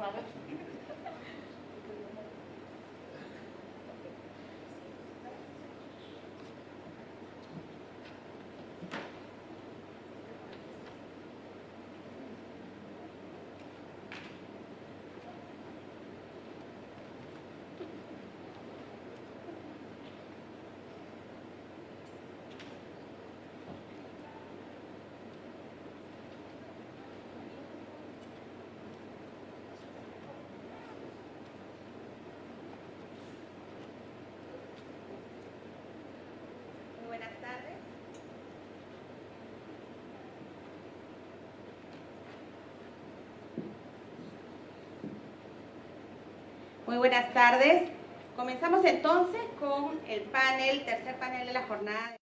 Eleven. Muy buenas tardes. Comenzamos entonces con el panel, tercer panel de la jornada.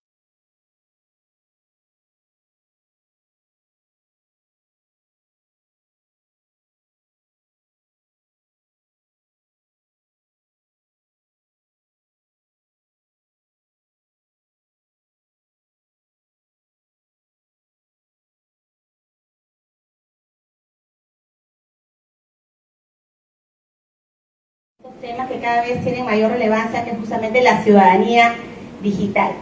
Temas que cada vez tienen mayor relevancia, que es justamente la ciudadanía digital.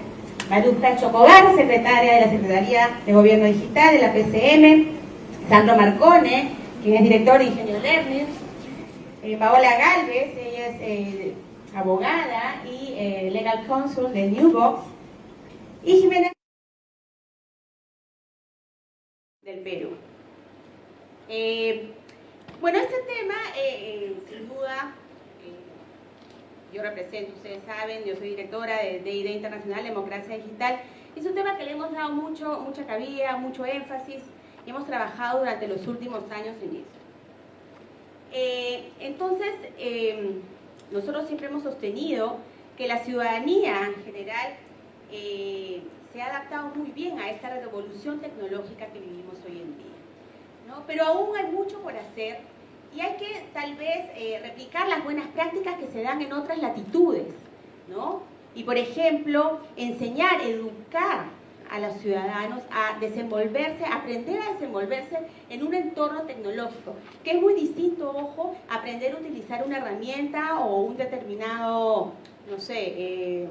Maruja Chocobar, secretaria de la Secretaría de Gobierno Digital de la PCM, Sandro Marcone, quien es director de Ingenio Learning, eh, Paola Galvez, ella es eh, abogada y eh, legal counsel de Newbox, y Jimena del Perú. bueno, este tema, sin duda, yo represento, ustedes saben, yo soy directora de, IDE Internacional Democracia Digital. Es un tema que le hemos dado mucho, mucha cabida, mucho énfasis y hemos trabajado durante los últimos años en eso. Eh, entonces, em, nosotros siempre hemos sostenido que la ciudadanía en general eh, se ha adaptado muy bien a esta revolución tecnológica que vivimos hoy en día. ¿no? Pero aún hay mucho por hacer y hay que tal vez eh, replicar las buenas prácticas que se dan en otras latitudes, ¿no? Y por ejemplo, enseñar, educar a los ciudadanos a desenvolverse, aprender a desenvolverse en un entorno tecnológico, que es muy distinto, ojo, aprender a utilizar una herramienta o un determinado, no sé, eh,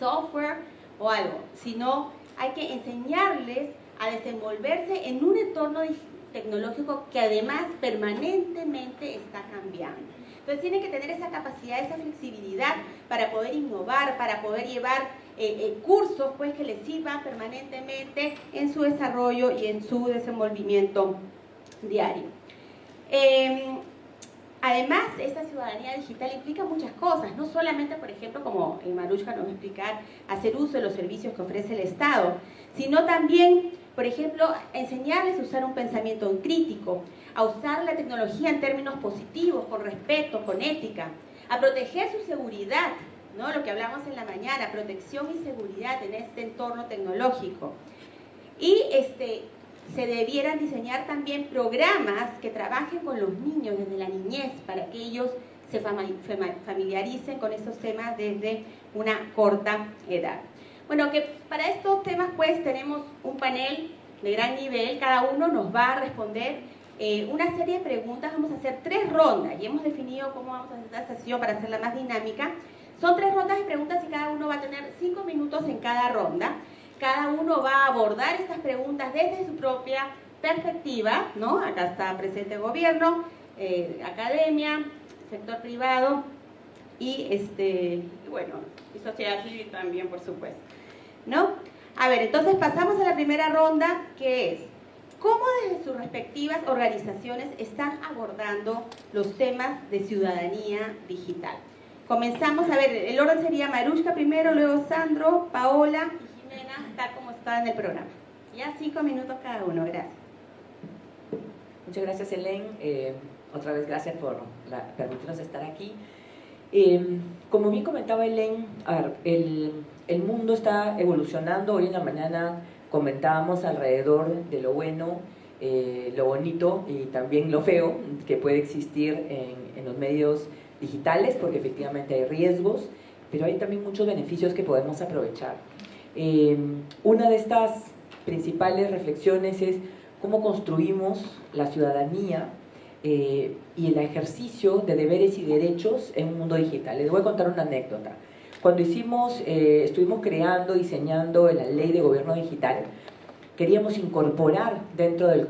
software o algo, sino hay que enseñarles a desenvolverse en un entorno digital tecnológico que además permanentemente está cambiando. Entonces tiene que tener esa capacidad, esa flexibilidad para poder innovar, para poder llevar eh, eh, cursos pues, que les sirvan permanentemente en su desarrollo y en su desenvolvimiento diario. Em, además, esta ciudadanía digital implica muchas cosas, no solamente, por ejemplo, como Marushka nos va a explicar, hacer uso de los servicios que ofrece el Estado, sino también por ejemplo, enseñarles a usar un pensamiento crítico, a usar la tecnología en términos positivos, con respeto, con ética, a proteger su seguridad, ¿no? lo que hablamos en la mañana, protección y seguridad en este entorno tecnológico. Y este, se debieran diseñar también programas que trabajen con los niños desde la niñez para que ellos se familiaricen con esos temas desde una corta edad. Bueno, que para estos temas pues tenemos un panel de gran nivel, cada uno nos va a responder eh, una serie de preguntas, vamos a hacer tres rondas y hemos definido cómo vamos a hacer esta sesión para hacerla más dinámica. Son tres rondas de preguntas y cada uno va a tener cinco minutos en cada ronda. Cada uno va a abordar estas preguntas desde su propia perspectiva, ¿no? Acá está presente el gobierno, eh, academia, sector privado y, este, bueno, y sociedad civil también, por supuesto. ¿No? A ver, entonces pasamos a la primera ronda, que es, ¿cómo desde sus respectivas organizaciones están abordando los temas de ciudadanía digital? Comenzamos, a ver, el orden sería Marushka primero, luego Sandro, Paola y Jimena, tal como está en el programa. Ya cinco minutos cada uno, gracias. Muchas gracias, Helen. Eh, otra vez gracias por permitirnos estar aquí. Eh, como bien comentaba Helen, el el mundo está evolucionando. Hoy en la mañana comentábamos alrededor de lo bueno, eh, lo bonito y también lo feo que puede existir en, los medios digitales, porque efectivamente hay riesgos, pero hay también muchos beneficios que podemos aprovechar. Eh, una de estas principales reflexiones es cómo construimos la ciudadanía eh, y el ejercicio de deberes y derechos en un mundo digital. Les voy a contar una anécdota. Cuando hicimos, eh, estuvimos creando, diseñando la ley de gobierno digital, queríamos incorporar dentro del,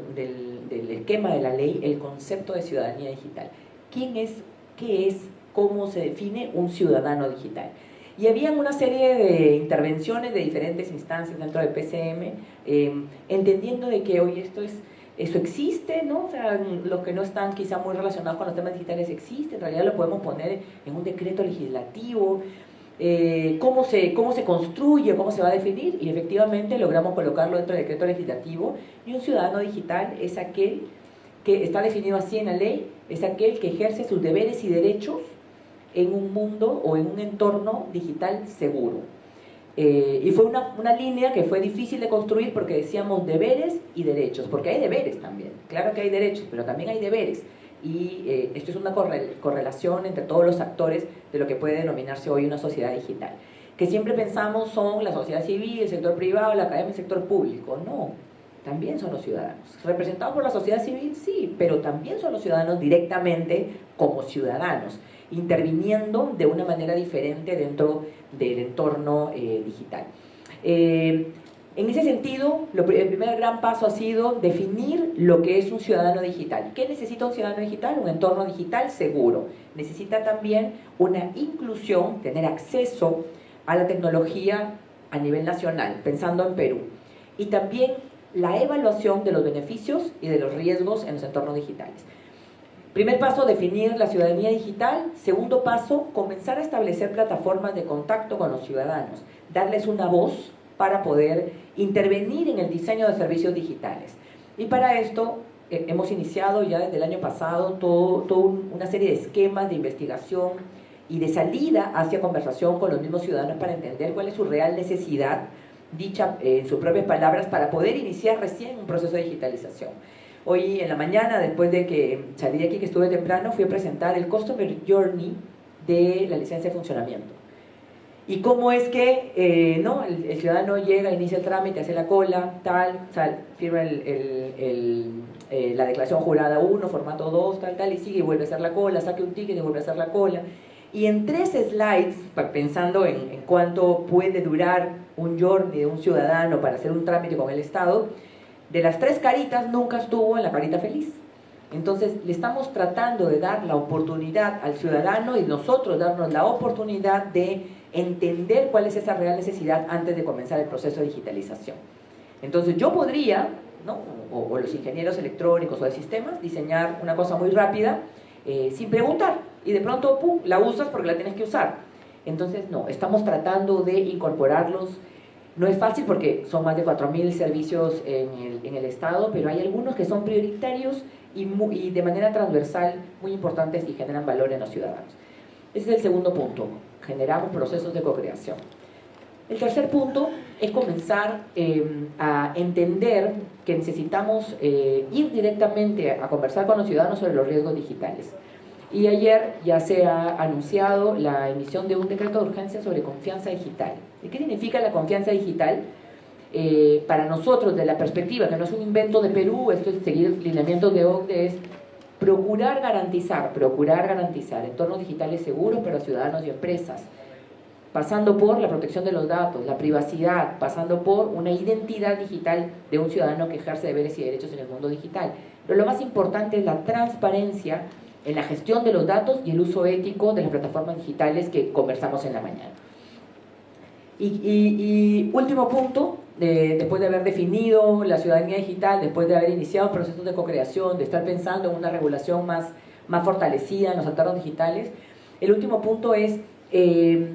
esquema de la ley el concepto de ciudadanía digital. ¿Quién es, qué es, cómo se define un ciudadano digital? Y había una serie de intervenciones de diferentes instancias dentro del PCM, eh, entendiendo de que hoy esto es, eso existe, ¿no? O sea, los que no están quizá muy relacionados con los temas digitales existe, en realidad lo podemos poner en un decreto legislativo, eh, cómo, se, cómo se construye, cómo se va a definir, y efectivamente logramos colocarlo dentro del decreto legislativo, y un ciudadano digital es aquel que está definido así en la ley, es aquel que ejerce sus deberes y derechos en un mundo o en un entorno digital seguro. Eh, y fue una, una, línea que fue difícil de construir porque decíamos deberes y derechos, porque hay deberes también, claro que hay derechos, pero también hay deberes. Y eh, esto es una correlación entre todos los actores de lo que puede denominarse hoy una sociedad digital. Que siempre pensamos son la sociedad civil, el sector privado, la academia, el sector público. No, también son los ciudadanos. Representados por la sociedad civil, sí, pero también son los ciudadanos directamente como ciudadanos interviniendo de una manera diferente dentro del entorno eh, digital. Eh, en ese sentido, el primer gran paso ha sido definir lo que es un ciudadano digital. ¿Qué necesita un ciudadano digital? Un entorno digital seguro. Necesita también una inclusión, tener acceso a la tecnología a nivel nacional, pensando en Perú. Y también la evaluación de los beneficios y de los riesgos en los entornos digitales. Primer paso, definir la ciudadanía digital. Segundo paso, comenzar a establecer plataformas de contacto con los ciudadanos, darles una voz para poder intervenir en el diseño de servicios digitales. Y para esto eh, hemos iniciado ya desde el año pasado toda una serie de esquemas de investigación y de salida hacia conversación con los mismos ciudadanos para entender cuál es su real necesidad, dicha en sus propias palabras, para poder iniciar recién un proceso de digitalización. Hoy en la mañana, después de que salí de aquí, que estuve temprano, fui a presentar el Customer Journey de la licencia de funcionamiento. Y cómo es que eh, ¿no? El, ciudadano llega, inicia el trámite, hace la cola, tal, tal firma el, eh, la declaración jurada 1, formato 2, tal, tal, y sigue y vuelve a hacer la cola, saque un ticket y vuelve a hacer la cola. Y en tres slides, pensando en, en cuánto puede durar un journey de un ciudadano para hacer un trámite con el Estado, de las tres caritas nunca estuvo en la carita feliz. Entonces le estamos tratando de dar la oportunidad al ciudadano y nosotros darnos la oportunidad de entender cuál es esa real necesidad antes de comenzar el proceso de digitalización. Entonces yo podría, ¿no? o, los ingenieros electrónicos o de sistemas, diseñar una cosa muy rápida eh, sin preguntar y de pronto ¡pum! la usas porque la tienes que usar. Entonces no, estamos tratando de incorporarlos no es fácil porque son más de 4.000 servicios en el, Estado, pero hay algunos que son prioritarios y, de manera transversal muy importantes y generan valor en los ciudadanos. Ese es el segundo punto, generamos procesos de co-creación. El tercer punto es comenzar eh, a entender que necesitamos eh, ir directamente a conversar con los ciudadanos sobre los riesgos digitales. Y ayer ya se ha anunciado la emisión de un decreto de urgencia sobre confianza digital. ¿Y qué significa la confianza digital? Eh, para nosotros, de la perspectiva, que no es un invento de Perú, esto es seguir lineamientos de OCDE, es procurar garantizar, procurar garantizar entornos digitales seguros para ciudadanos y empresas, pasando por la protección de los datos, la privacidad, pasando por una identidad digital de un ciudadano que ejerce deberes y derechos en el mundo digital. Pero lo más importante es la transparencia en la gestión de los datos y el uso ético de las plataformas digitales que conversamos en la mañana. Y, último punto, después de haber definido la ciudadanía digital, después de haber iniciado procesos de co-creación, de estar pensando en una regulación más, más fortalecida en los entornos digitales, el último punto es eh,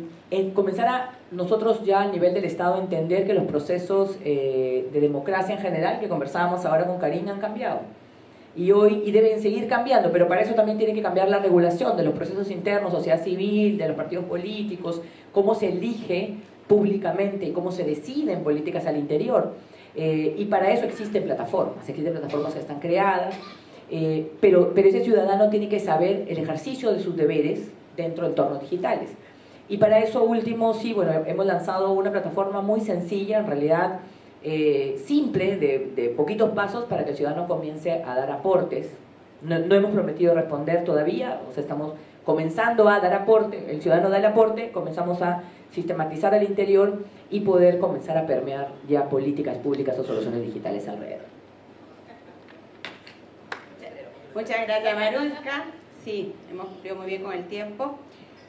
comenzar a nosotros ya a nivel del Estado entender que los procesos eh, de democracia en general, que conversábamos ahora con Karina, han cambiado. Y hoy y deben seguir cambiando, pero para eso también tiene que cambiar la regulación de los procesos internos, sociedad civil, de los partidos políticos, cómo se elige públicamente, cómo se deciden políticas al interior. Eh, y para eso existen plataformas, existen plataformas que están creadas, eh, pero, pero ese ciudadano tiene que saber el ejercicio de sus deberes dentro de entornos digitales. Y para eso último, sí, bueno, hemos lanzado una plataforma muy sencilla, en realidad eh, simple, de, poquitos pasos para que el ciudadano comience a dar aportes no hemos prometido responder todavía, o sea, estamos comenzando a dar aporte, el ciudadano da el aporte, comenzamos a sistematizar al interior y poder comenzar a permear ya políticas públicas o soluciones digitales alrededor. Muchas gracias, Maruska. Sí, hemos cumplido muy bien con el tiempo.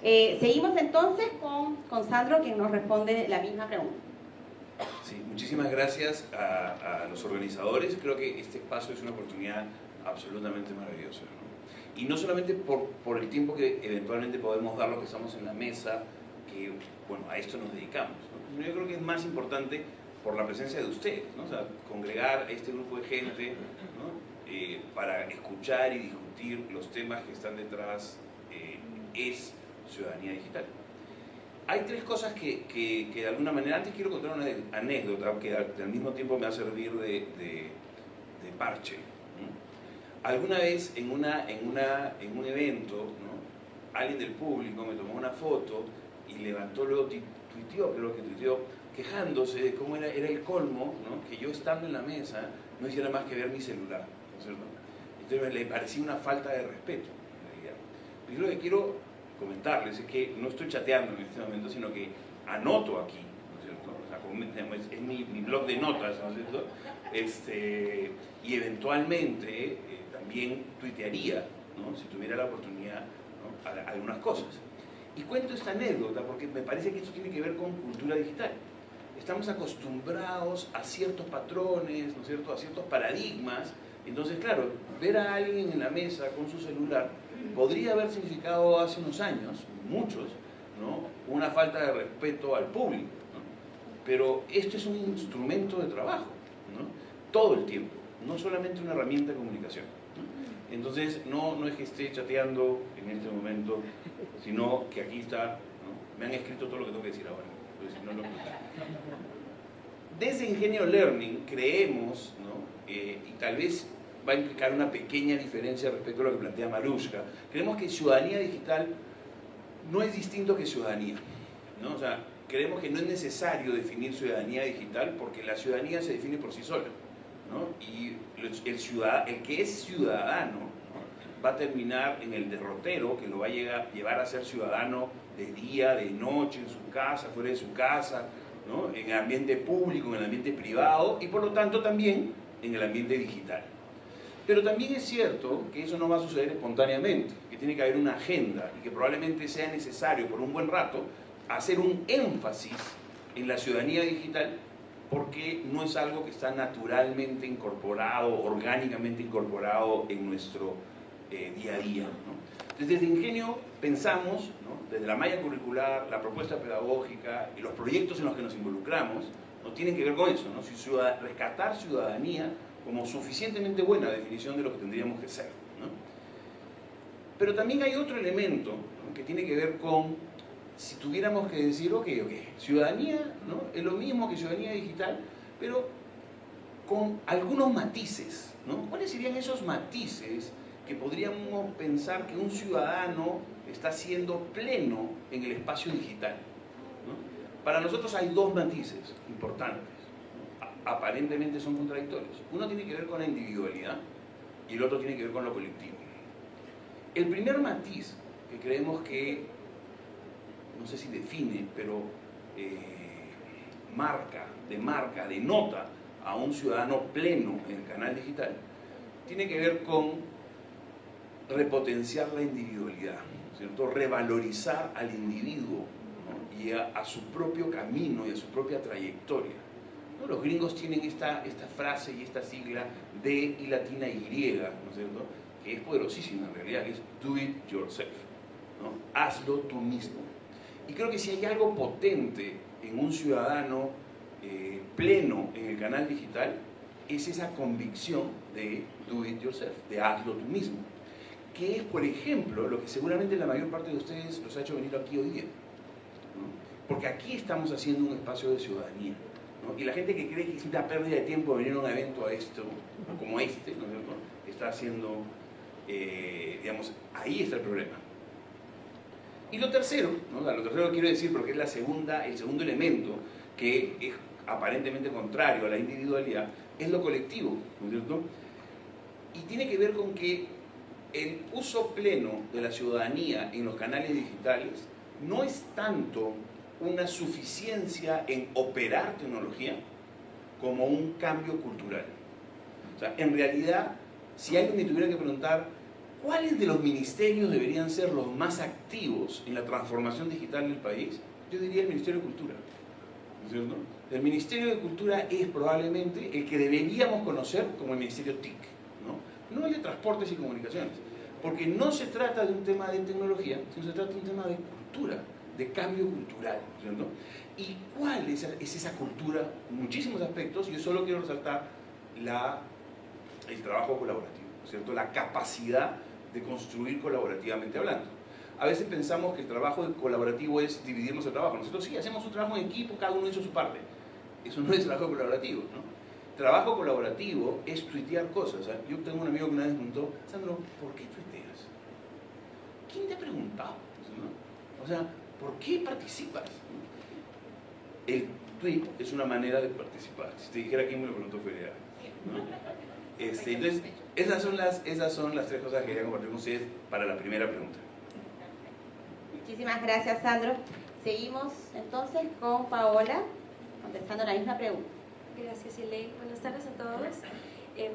Eh, seguimos entonces con, con Sandro, quien nos responde la misma pregunta. Sí, muchísimas gracias a, a, los organizadores. Creo que este espacio es una oportunidad absolutamente maravillosa. ¿no? Y no solamente por, por el tiempo que eventualmente podemos dar los que estamos en la mesa, que bueno, a esto nos dedicamos. Yo creo que es más importante por la presencia de ustedes, ¿no? sea, congregar este grupo de gente ¿no? eh, para escuchar y discutir los temas que están detrás eh, es ciudadanía digital. Hay tres cosas que, que, que, de alguna manera, antes quiero contar una anécdota que al mismo tiempo me va a servir de, de parche. Alguna vez en, una, en, una, en un evento, ¿no? alguien del público me tomó una foto y levantó luego, tuiteó, creo que tuiteó, quejándose de cómo era, era el colmo, ¿no? que yo estando en la mesa no hiciera más que ver mi celular. ¿no es cierto? Entonces le parecía una falta de respeto, en realidad. Yo lo que quiero comentarles es que no estoy chateando en este momento, sino que anoto aquí, ¿no es cierto? O sea, es, es mi, mi, blog de notas, ¿no es cierto? Este, y eventualmente eh, también tuitearía, ¿no? si tuviera la oportunidad, ¿no? algunas cosas. Y cuento esta anécdota porque me parece que esto tiene que ver con cultura digital. Estamos acostumbrados a ciertos patrones, ¿no es cierto? a ciertos paradigmas. Entonces, claro, ver a alguien en la mesa con su celular podría haber significado hace unos años, muchos, ¿no? una falta de respeto al público. ¿no? Pero esto es un instrumento de trabajo, ¿no? todo el tiempo, no solamente una herramienta de comunicación. ¿No? Entonces, no, no es que esté chateando en este momento, sino que aquí está, me han escrito todo lo que tengo que decir ahora. Si no, no... Desde Ingenio Learning creemos, eh, y tal vez va a implicar una pequeña diferencia respecto a lo que plantea Marushka. Creemos que ciudadanía digital no es distinto que ciudadanía. ¿no? O sea, creemos que no es necesario definir ciudadanía digital porque la ciudadanía se define por sí sola. ¿no? Y el, ciudad, el que es ciudadano ¿no? va a terminar en el derrotero que lo va a llevar a ser ciudadano de día, de noche, en su casa, fuera de su casa, ¿no? en el ambiente público, en el ambiente privado y por lo tanto también en el ambiente digital. Pero también es cierto que eso no va a suceder espontáneamente, que tiene que haber una agenda y que probablemente sea necesario por un buen rato hacer un énfasis en la ciudadanía digital porque no es algo que está naturalmente incorporado, orgánicamente incorporado en nuestro eh, día a día. ¿no? Desde Ingenio pensamos, desde la malla curricular, la propuesta pedagógica y los proyectos en los que nos involucramos, no tienen que ver con eso, ¿no? Si ciudad, rescatar ciudadanía como suficientemente buena definición de lo que tendríamos que ser. Pero también hay otro elemento que tiene que ver con, si tuviéramos que decir, ok, ok, ciudadanía ¿no? es lo mismo que ciudadanía digital, pero con algunos matices. ¿no? ¿Cuáles serían esos matices que podríamos pensar que un ciudadano está siendo pleno en el espacio digital? Para nosotros hay dos matices importantes aparentemente son contradictorios. Uno tiene que ver con la individualidad y el otro tiene que ver con lo colectivo. El primer matiz que creemos que, no sé si define, pero eh, marca, demarca, denota a un ciudadano pleno en el canal digital, tiene que ver con repotenciar la individualidad, ¿cierto? revalorizar al individuo y a, su propio camino y a su propia trayectoria. Los gringos tienen esta, esta frase y esta sigla D y latina Y, ¿no es cierto? Que es poderosísima en realidad, es do it yourself. ¿no? Hazlo tú mismo. Y creo que si hay algo potente en un ciudadano eh, pleno en el canal digital, es esa convicción de do it yourself, de hazlo tú mismo. Que es, por ejemplo, lo que seguramente la mayor parte de ustedes los ha hecho venir aquí hoy día. Porque aquí estamos haciendo un espacio de ciudadanía. Y la gente que cree que es una pérdida de tiempo venir a un evento a esto, como este, ¿no está haciendo, eh, digamos, ahí está el problema. Y lo tercero, lo tercero quiero decir, porque es la segunda, el segundo elemento que es aparentemente contrario a la individualidad, es lo colectivo, ¿no es cierto? Y tiene que ver con que el uso pleno de la ciudadanía en los canales digitales no es tanto una suficiencia en operar tecnología como un cambio cultural. O sea, en realidad, si alguien me tuviera que preguntar cuáles de los ministerios deberían ser los más activos en la transformación digital del país, yo diría el Ministerio de Cultura. ¿no El Ministerio de Cultura es probablemente el que deberíamos conocer como el Ministerio TIC, ¿no? no el de Transportes y Comunicaciones, porque no se trata de un tema de tecnología, sino se trata de un tema de cultura de cambio cultural. ¿cierto? ¿Y cuál es, esa cultura? muchísimos aspectos, yo solo quiero resaltar la, el trabajo colaborativo, ¿cierto? la capacidad de construir colaborativamente hablando. A veces pensamos que el trabajo colaborativo es dividirnos el trabajo. Nosotros sí hacemos un trabajo en equipo, cada uno hizo su parte. Eso no es trabajo colaborativo. ¿no? Trabajo colaborativo es tuitear cosas. ¿eh? Yo tengo un amigo que una vez me preguntó, Sandro, ¿por qué tuiteas? ¿Quién te ha preguntado? O sea, ¿Por qué participas? El tweet es una manera de participar. Si te dijera quién me lo preguntó, fue este, entonces, esas son, las, esas son las tres cosas que quería compartir con ustedes para la primera pregunta. Muchísimas gracias, Sandro. Seguimos entonces con Paola, contestando la misma pregunta. Gracias, Elaine. Buenas tardes a todos. Eh,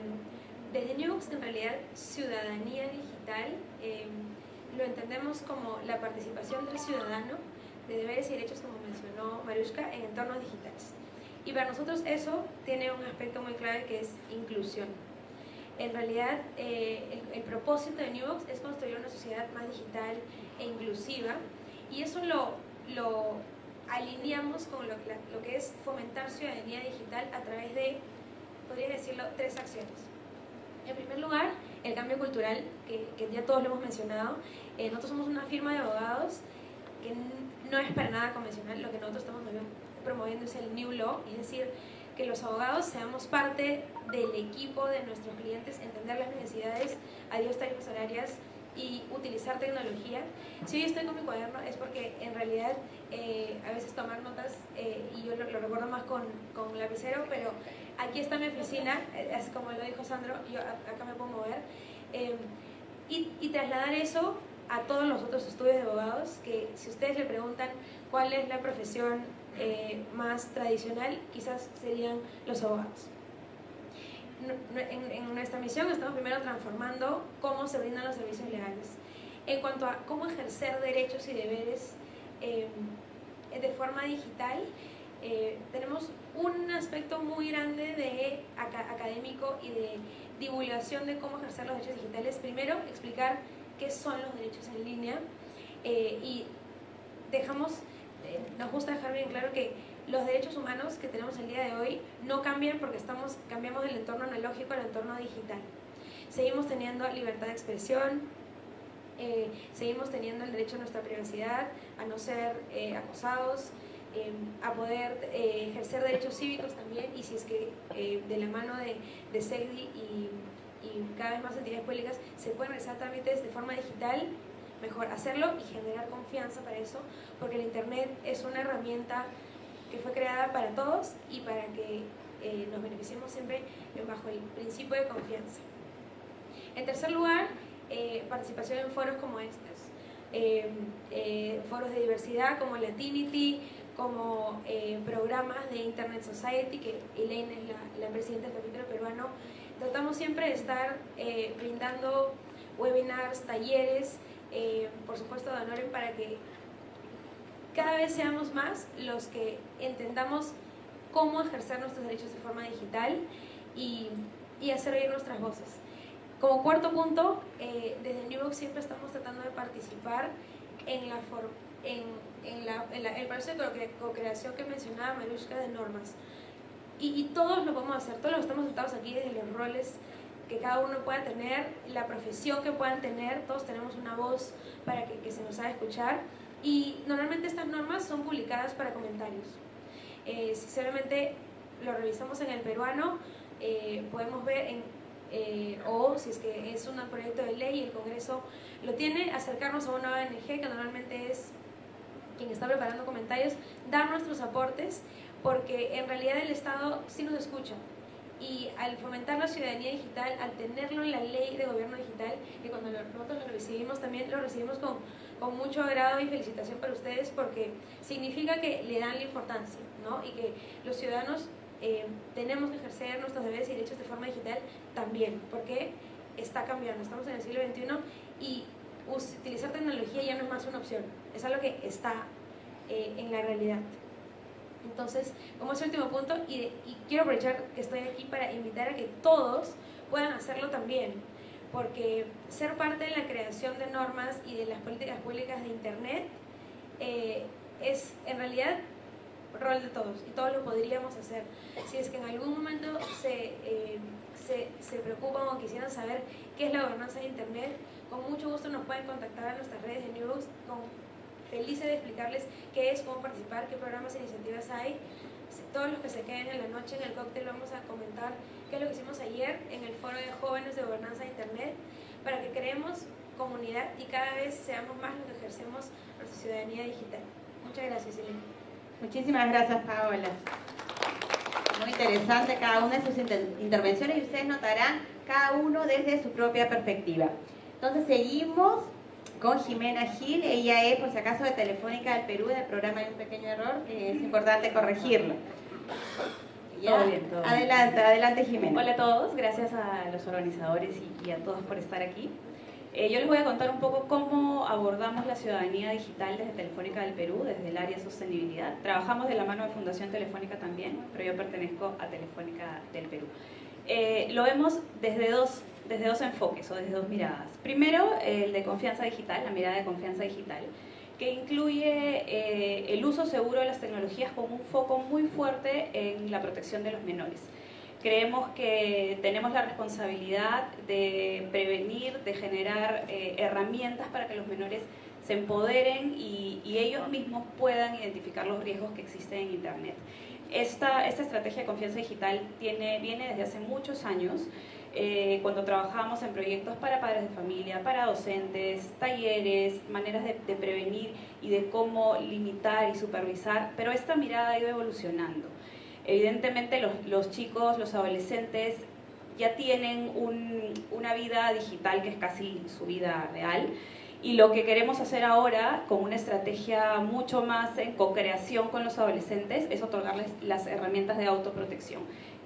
desde Newbox, en realidad, ciudadanía digital eh, lo entendemos como la participación del ciudadano de deberes y derechos, como mencionó Marushka, en entornos digitales. Y para nosotros eso tiene un aspecto muy clave que es inclusión. En realidad, eh, el, propósito de Newbox es construir una sociedad más digital e inclusiva y eso lo, lo alineamos con lo, lo que es fomentar ciudadanía digital a través de, podría decirlo, tres acciones. En primer lugar, el cambio cultural, que, que ya todos lo hemos mencionado. Eh, nosotros somos una firma de abogados que no es para nada convencional. Lo que nosotros estamos promoviendo es el New Law, es decir, que los abogados seamos parte del equipo de nuestros clientes, entender las necesidades, adiós tarifas horarias y utilizar tecnología. Si hoy estoy con mi cuaderno es porque en realidad eh, a veces tomar notas, eh, y yo lo, recuerdo más con, con lapicero, pero aquí está mi oficina, es como lo dijo Sandro, yo acá me puedo mover, em, y, y, trasladar eso a todos los otros estudios de abogados, que si ustedes le preguntan cuál es la profesión eh, más tradicional, quizás serían los abogados. En, en, nuestra misión estamos primero transformando cómo se brindan los servicios legales. En cuanto a cómo ejercer derechos y deberes em, de forma digital, eh, tenemos un aspecto muy grande de académico y de divulgación de cómo ejercer los derechos digitales. Primero, explicar qué son los derechos en línea eh, y dejamos, eh, nos gusta dejar bien claro que los derechos humanos que tenemos el día de hoy no cambian porque estamos, cambiamos del entorno analógico al entorno digital. Seguimos teniendo libertad de expresión, seguimos teniendo el derecho a nuestra privacidad, a no ser acosados, Em, a poder eh, ejercer derechos cívicos también y si es que eh, de la mano de, de SEGDI y, cada vez más entidades públicas se pueden realizar trámites de forma digital, mejor hacerlo y generar confianza para eso, porque el Internet es una herramienta que fue creada para todos y para que eh, nos beneficiemos siempre bajo el principio de confianza. En tercer lugar, participación en foros como estos. Em, foros de diversidad como Latinity, como eh, programas de Internet Society, que Elaine es la, presidenta del capítulo peruano, tratamos siempre de estar eh, brindando webinars, talleres, eh, por supuesto honor para que cada vez seamos más los que entendamos cómo ejercer nuestros derechos de forma digital y, y hacer oír nuestras voces. Como cuarto punto, desde Newbox siempre estamos tratando de participar en la forma en, en, el proceso de co-creación que mencionaba Marushka de normas. Y, y, todos lo podemos hacer, todos los estamos sentados aquí desde los roles que cada uno pueda tener, la profesión que puedan tener, todos tenemos una voz para que, que se nos haga escuchar. Y normalmente estas normas son publicadas para comentarios. Eh, sinceramente, lo revisamos en el peruano, eh, podemos ver en, eh, o si es que es un proyecto de ley y el Congreso lo tiene, acercarnos a una ONG que normalmente es quien está preparando comentarios, dar nuestros aportes, porque en realidad el Estado sí nos escucha y al fomentar la ciudadanía digital, al tenerlo en la ley de gobierno digital, que cuando nosotros lo recibimos también lo recibimos con, con mucho agrado y felicitación para ustedes porque significa que le dan la importancia ¿no? y que los ciudadanos eh, tenemos que ejercer nuestros deberes y derechos de forma digital también, porque está cambiando, estamos en el siglo XXI y utilizar tecnología ya no es más una opción, es algo que está eh, en la realidad. Entonces, como es el último punto, y, quiero aprovechar que estoy aquí para invitar a que todos puedan hacerlo también, porque ser parte de la creación de normas y de las políticas públicas de Internet eh, es en realidad rol de todos y todos lo podríamos hacer. Si es que en algún momento se, eh, se, se, preocupan o quisieran saber qué es la gobernanza de Internet, con mucho gusto nos pueden contactar a nuestras redes de News felices de explicarles qué es, cómo participar, qué programas e iniciativas hay. Todos los que se queden en la noche en el cóctel vamos a comentar qué es lo que hicimos ayer en el foro de jóvenes de gobernanza de Internet para que creemos comunidad y cada vez seamos más los que ejercemos nuestra ciudadanía digital. Muchas gracias, Elena. Muchísimas gracias, Paola. Muy interesante cada una de sus intervenciones y ustedes notarán cada uno desde su propia perspectiva. Entonces seguimos con Jimena Gil. Ella es, por si acaso, de Telefónica del Perú, del programa Hay un pequeño error, que es importante corregirlo. Todo bien, todo adelante, adelante Jimena. Hola a todos, gracias a los organizadores y, a todos por estar aquí. Eh, yo les voy a contar un poco cómo abordamos la ciudadanía digital desde Telefónica del Perú, desde el área de sostenibilidad. Trabajamos de la mano de Fundación Telefónica también, pero yo pertenezco a Telefónica del Perú. Eh, lo vemos desde dos desde dos enfoques o desde dos miradas. Primero, el de confianza digital, la mirada de confianza digital, que incluye eh, el uso seguro de las tecnologías con un foco muy fuerte en la protección de los menores. Creemos que tenemos la responsabilidad de prevenir, de generar eh, herramientas para que los menores se empoderen y, ellos mismos puedan identificar los riesgos que existen en Internet. Esta, esta estrategia de confianza digital tiene, viene desde hace muchos años. Eh, cuando trabajamos en proyectos para padres de familia, para docentes, talleres, maneras de, prevenir y de cómo limitar y supervisar, pero esta mirada ha ido evolucionando. Evidentemente los, chicos, los adolescentes ya tienen una vida digital que es casi su vida real y lo que queremos hacer ahora con una estrategia mucho más en co-creación con los adolescentes es otorgarles las herramientas de autoprotección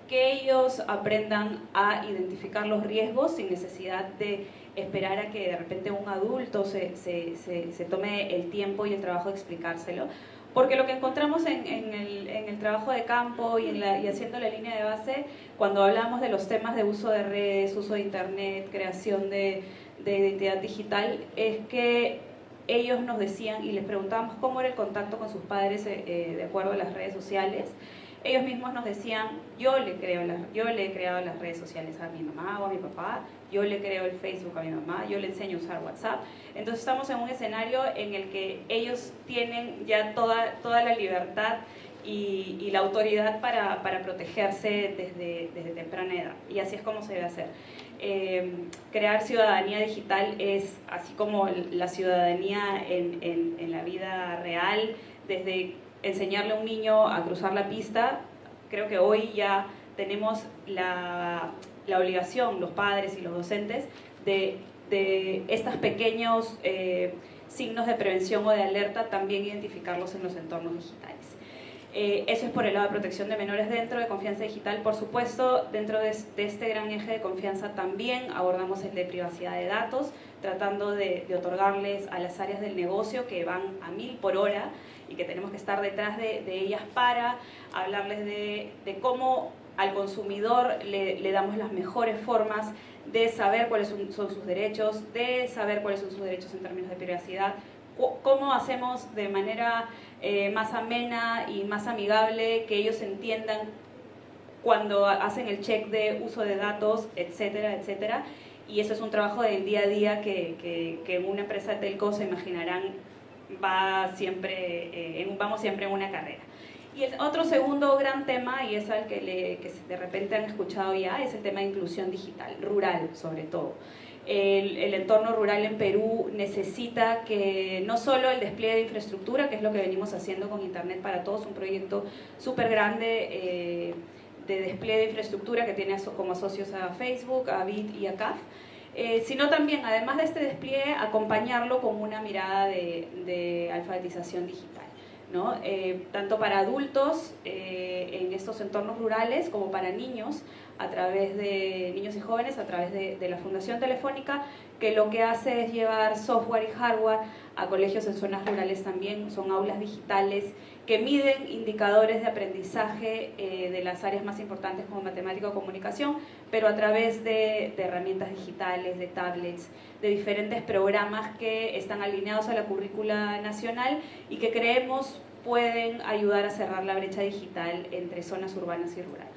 que ellos aprendan a identificar los riesgos sin necesidad de esperar a que de repente un adulto se, se, se, tome el tiempo y el trabajo de explicárselo. Porque lo que encontramos en, en, el, trabajo de campo y, en la, y haciendo la línea de base, cuando hablamos de los temas de uso de redes, uso de internet, creación de, de identidad digital, es que ellos nos decían y les preguntábamos cómo era el contacto con sus padres eh, eh, de acuerdo a las redes sociales ellos mismos nos decían, yo le, yo le he creado las redes sociales a mi mamá o a mi papá, yo le creo el Facebook a mi mamá, yo le enseño a usar WhatsApp. Entonces estamos en un escenario en el que ellos tienen ya toda, toda la libertad y, la autoridad para, para protegerse desde, desde, temprana edad. Y así es como se debe hacer. Em, crear ciudadanía digital es así como la ciudadanía en, en, en la vida real, desde enseñarle a un niño a cruzar la pista, creo que hoy ya tenemos la, obligación, los padres y los docentes, de, estos pequeños eh, signos de prevención o de alerta también identificarlos en los entornos digitales. Eh, eso es por el lado de protección de menores dentro de confianza digital. Por supuesto, dentro de, este gran eje de confianza también abordamos el de privacidad de datos, tratando de, de otorgarles a las áreas del negocio que van a mil por hora y que tenemos que estar detrás de, ellas para hablarles de, cómo al consumidor le, damos las mejores formas de saber cuáles son, sus derechos, de saber cuáles son sus derechos en términos de privacidad, cómo hacemos de manera eh, más amena y más amigable que ellos entiendan cuando hacen el check de uso de datos, etcétera, etcétera. Y eso es un trabajo del día a día que, que, que en una empresa de telco se imaginarán va siempre, eh, vamos siempre en una carrera. Y el otro segundo gran tema, y es al que, le, que de repente han escuchado ya, es el tema de inclusión digital, rural sobre todo. El, entorno rural en Perú necesita que no solo el despliegue de infraestructura, que es lo que venimos haciendo con Internet para Todos, un proyecto súper grande eh, de despliegue de infraestructura que tiene como socios a Facebook, a Bit y a CAF, eh, sino también, además de este despliegue, acompañarlo con una mirada de, alfabetización digital. ¿no? Eh, tanto para adultos eh, en estos entornos rurales como para niños a través de niños y jóvenes a través de, de, la Fundación Telefónica que lo que hace es llevar software y hardware a colegios en zonas rurales también, son aulas digitales que miden indicadores de aprendizaje eh, de las áreas más importantes como matemática o comunicación, pero a través de, herramientas digitales, de tablets, de diferentes programas que están alineados a la currícula nacional y que creemos pueden ayudar a cerrar la brecha digital entre zonas urbanas y rurales.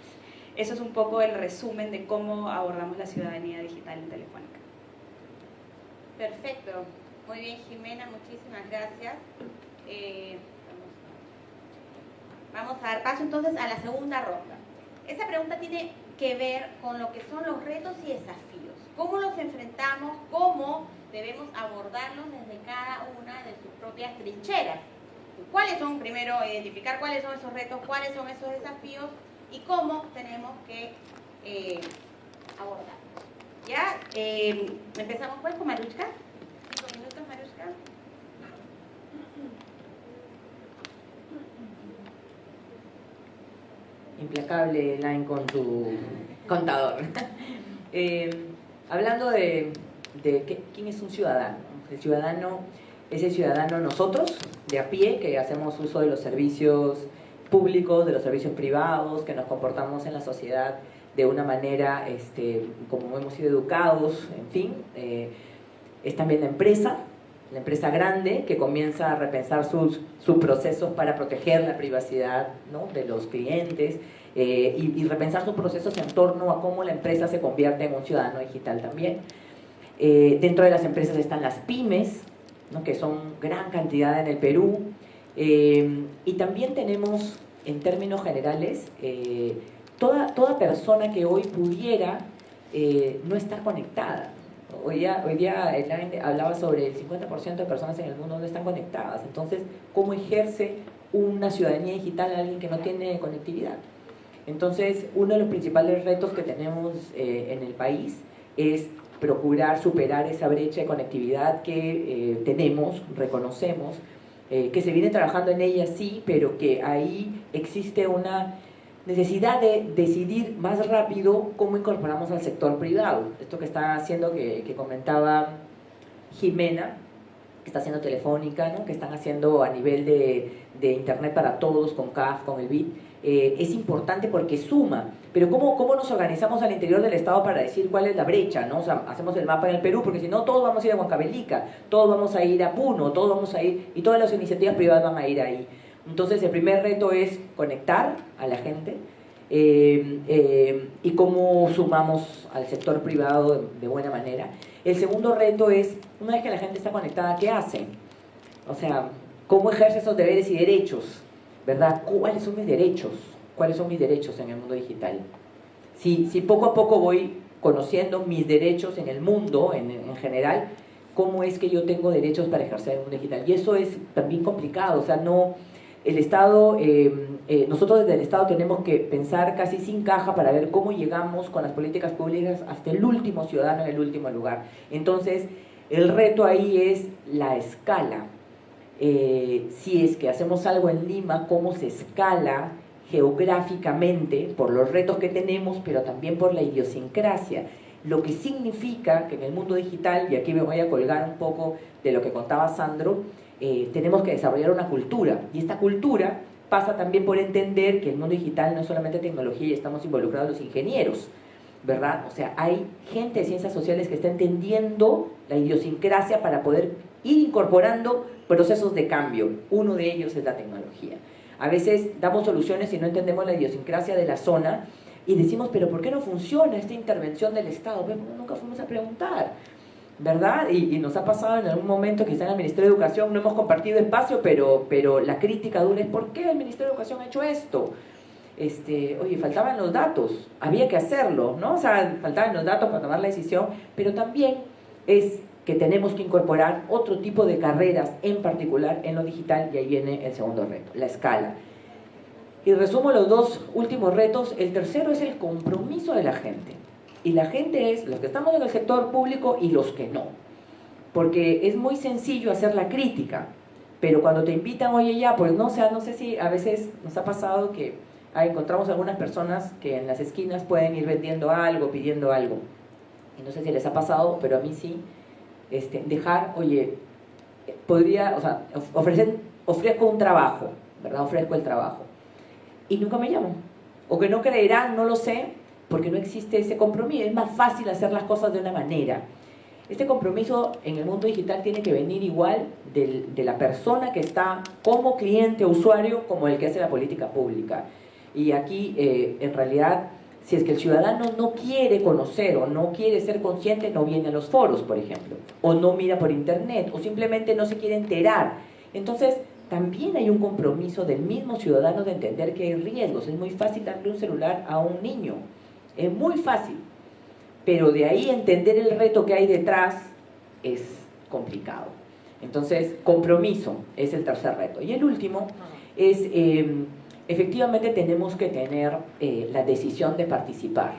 Eso es un poco el resumen de cómo abordamos la ciudadanía digital en Telefónica. Perfecto. Muy bien, Jimena, muchísimas gracias. Eh, Vamos a dar paso entonces a la segunda ronda. Esta pregunta tiene que ver con lo que son los retos y desafíos. ¿Cómo los enfrentamos? ¿Cómo debemos abordarlos desde cada una de sus propias trincheras? ¿Cuáles son, primero, identificar cuáles son esos retos, cuáles son esos desafíos y cómo tenemos que eh, abordarlos? ¿Ya? Eh, empezamos pues con Maruchka. Implacable Line con tu contador. Eh, hablando de, quién es un ciudadano. El ciudadano es el ciudadano nosotros, de a pie, que hacemos uso de los servicios públicos, de los servicios privados, que nos comportamos en la sociedad de una manera este, como hemos sido educados, en fin. Eh, es también la empresa, la empresa grande que comienza a repensar sus, sus procesos para proteger la privacidad de los clientes eh, y, repensar sus procesos en torno a cómo la empresa se convierte en un ciudadano digital también. Eh, dentro de las empresas están las pymes, que son gran cantidad en el Perú, eh, y también tenemos, en términos generales, toda, toda persona que hoy pudiera no estar conectada. Hoy día, hoy día hablaba sobre el 50% de personas en el mundo no están conectadas. Entonces, ¿cómo ejerce una ciudadanía digital a alguien que no tiene conectividad? Entonces, uno de los principales retos que tenemos eh, en el país es procurar superar esa brecha de conectividad que eh, tenemos, reconocemos, eh, que se viene trabajando en ella sí, pero que ahí existe una necesidad de decidir más rápido cómo incorporamos al sector privado. Esto que está haciendo, que, comentaba Jimena, que está haciendo Telefónica, ¿no? que están haciendo a nivel de, Internet para todos, con CAF, con el BIT, eh, es importante porque suma. Pero ¿cómo, ¿cómo nos organizamos al interior del Estado para decir cuál es la brecha? ¿no? Hacemos el mapa en el Perú, porque si no, todos vamos a ir a Huancavelica, todos vamos a ir a Puno, todos vamos a ir, y todas las iniciativas privadas van a ir ahí. Entonces el primer reto es conectar a la gente eh, eh, y cómo sumamos al sector privado de, buena manera. El segundo reto es, una vez que la gente está conectada, ¿qué hace? O sea, ¿cómo ejerce esos deberes y derechos? ¿Verdad? ¿Cuáles son mis derechos? ¿Cuáles son mis derechos en el mundo digital? Si, si poco a poco voy conociendo mis derechos en el mundo, en, en general, ¿cómo es que yo tengo derechos para ejercer el mundo digital? Y eso es también complicado, o sea, no el Estado, eh, eh, nosotros desde el Estado tenemos que pensar casi sin caja para ver cómo llegamos con las políticas públicas hasta el último ciudadano en el último lugar. Entonces, el reto ahí es la escala. Eh, si es que hacemos algo en Lima, cómo se escala geográficamente por los retos que tenemos, pero también por la idiosincrasia. Lo que significa que en el mundo digital, y aquí me voy a colgar un poco de lo que contaba Sandro, eh, tenemos que desarrollar una cultura. Y esta cultura pasa también por entender que el mundo digital no es solamente tecnología y estamos involucrados los ingenieros, ¿verdad? O sea, hay gente de ciencias sociales que está entendiendo la idiosincrasia para poder ir incorporando procesos de cambio. Uno de ellos es la tecnología. A veces damos soluciones y no entendemos la idiosincrasia de la zona y decimos, pero ¿por qué no funciona esta intervención del Estado? Pues nunca fuimos a preguntar. ¿Verdad? Y, nos ha pasado en algún momento, quizá en el Ministerio de Educación no hemos compartido espacio, pero, pero la crítica dura es ¿por qué el Ministerio de Educación ha hecho esto? Este, oye, faltaban los datos, había que hacerlo, ¿no? O sea, faltaban los datos para tomar la decisión, pero también es que tenemos que incorporar otro tipo de carreras, en particular en lo digital, y ahí viene el segundo reto, la escala. Y resumo los dos últimos retos. El tercero es el compromiso de la gente. Y la gente es los que estamos en el sector público y los que no. Porque es muy sencillo hacer la crítica, pero cuando te invitan, oye ya, pues no, sea, no sé si a veces nos ha pasado que ah, encontramos algunas personas que en las esquinas pueden ir vendiendo algo, pidiendo algo. Y no sé si les ha pasado, pero a mí sí, este, dejar, oye, podría, o sea, ofrecer, ofrezco un trabajo, ¿verdad? Ofrezco el trabajo. Y nunca me llaman. O que no creerán, no lo sé, porque no existe ese compromiso. Es más fácil hacer las cosas de una manera. Este compromiso en el mundo digital tiene que venir igual de la persona que está como cliente usuario como el que hace la política pública. Y aquí, eh, en realidad, si es que el ciudadano no quiere conocer o no quiere ser consciente, no viene a los foros, por ejemplo, o no mira por internet, o simplemente no se quiere enterar. Entonces, también hay un compromiso del mismo ciudadano de entender que hay riesgos. Es muy fácil darle un celular a un niño, es muy fácil, pero de ahí entender el reto que hay detrás es complicado. Entonces, compromiso es el tercer reto. Y el último es, em, efectivamente tenemos que tener eh, la decisión de participar.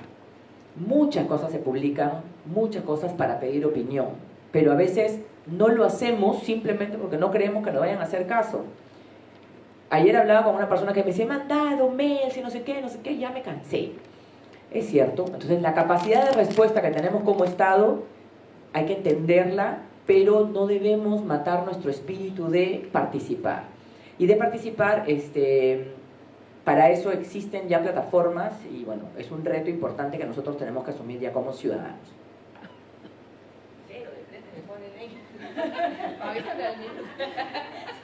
Muchas cosas se publican, muchas cosas para pedir opinión, pero a veces no lo hacemos simplemente porque no creemos que nos vayan a hacer caso. Ayer hablaba con una persona que me decía, mandado mails y no sé qué, no sé qué, ya me cansé. Es cierto. Entonces, la capacidad de respuesta que tenemos como Estado hay que entenderla, pero no debemos matar nuestro espíritu de participar. Y de participar, este, para eso existen ya plataformas y bueno, es un reto importante que nosotros tenemos que asumir ya como ciudadanos.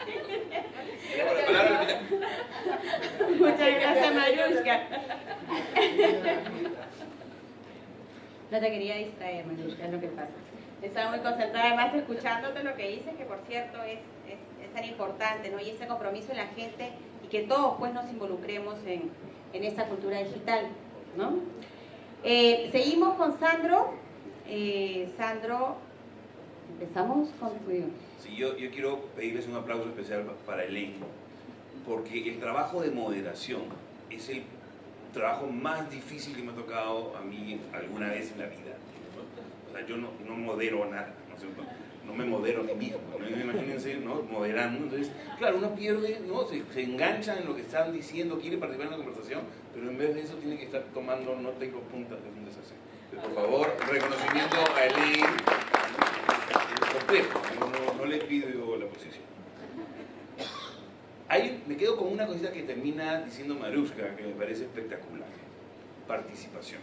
Muchas gracias, Mariushka. No te quería distraer, Mariushka, es lo que pasa. Estaba muy concentrada, además escuchándote lo que dices, que por cierto es, es, tan importante, ¿no? Y ese compromiso de la gente y que todos pues nos involucremos en, en esta cultura digital, ¿no? Eh, seguimos con Sandro. Eh, Sandro, empezamos con Sí, yo, yo quiero pedirles un aplauso especial para Elaine, porque el trabajo de moderación es el trabajo más difícil que me ha tocado a mí alguna vez en la vida. O sea, yo no, no modero nada, ¿no, no me modero a mí mismo, imagínense, ¿no? moderando. Entonces, claro, uno pierde, ¿no? Se, se, engancha en lo que están diciendo, quiere participar en la conversación, pero en vez de eso tiene que estar tomando no tengo puntas de un desastre. Por favor, reconocimiento a Elaine complejo, no, no, le pido la posición. Ahí me quedo con una cosita que termina diciendo Maruska, que me parece espectacular. Participación.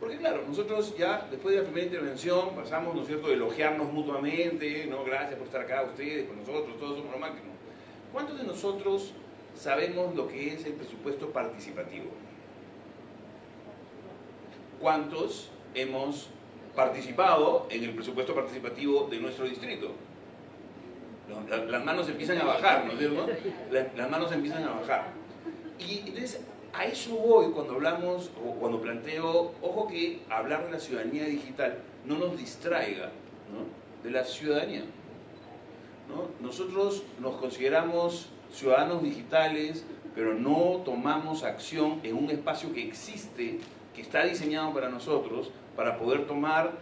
Porque claro, nosotros ya después de la primera intervención pasamos, ¿no es cierto?, elogiarnos mutuamente, ¿no? Gracias por estar acá ustedes, con nosotros, todos somos lo máximo. ¿Cuántos de nosotros sabemos lo que es el presupuesto participativo? ¿Cuántos hemos participado en el presupuesto participativo de nuestro distrito. Las manos empiezan a bajar, ¿no es cierto? Las manos empiezan a bajar. Y entonces a eso voy cuando hablamos o cuando planteo, ojo que hablar de la ciudadanía digital no nos distraiga de la ciudadanía. Nosotros nos consideramos ciudadanos digitales, pero no tomamos acción en un espacio que existe, que está diseñado para nosotros, para poder tomar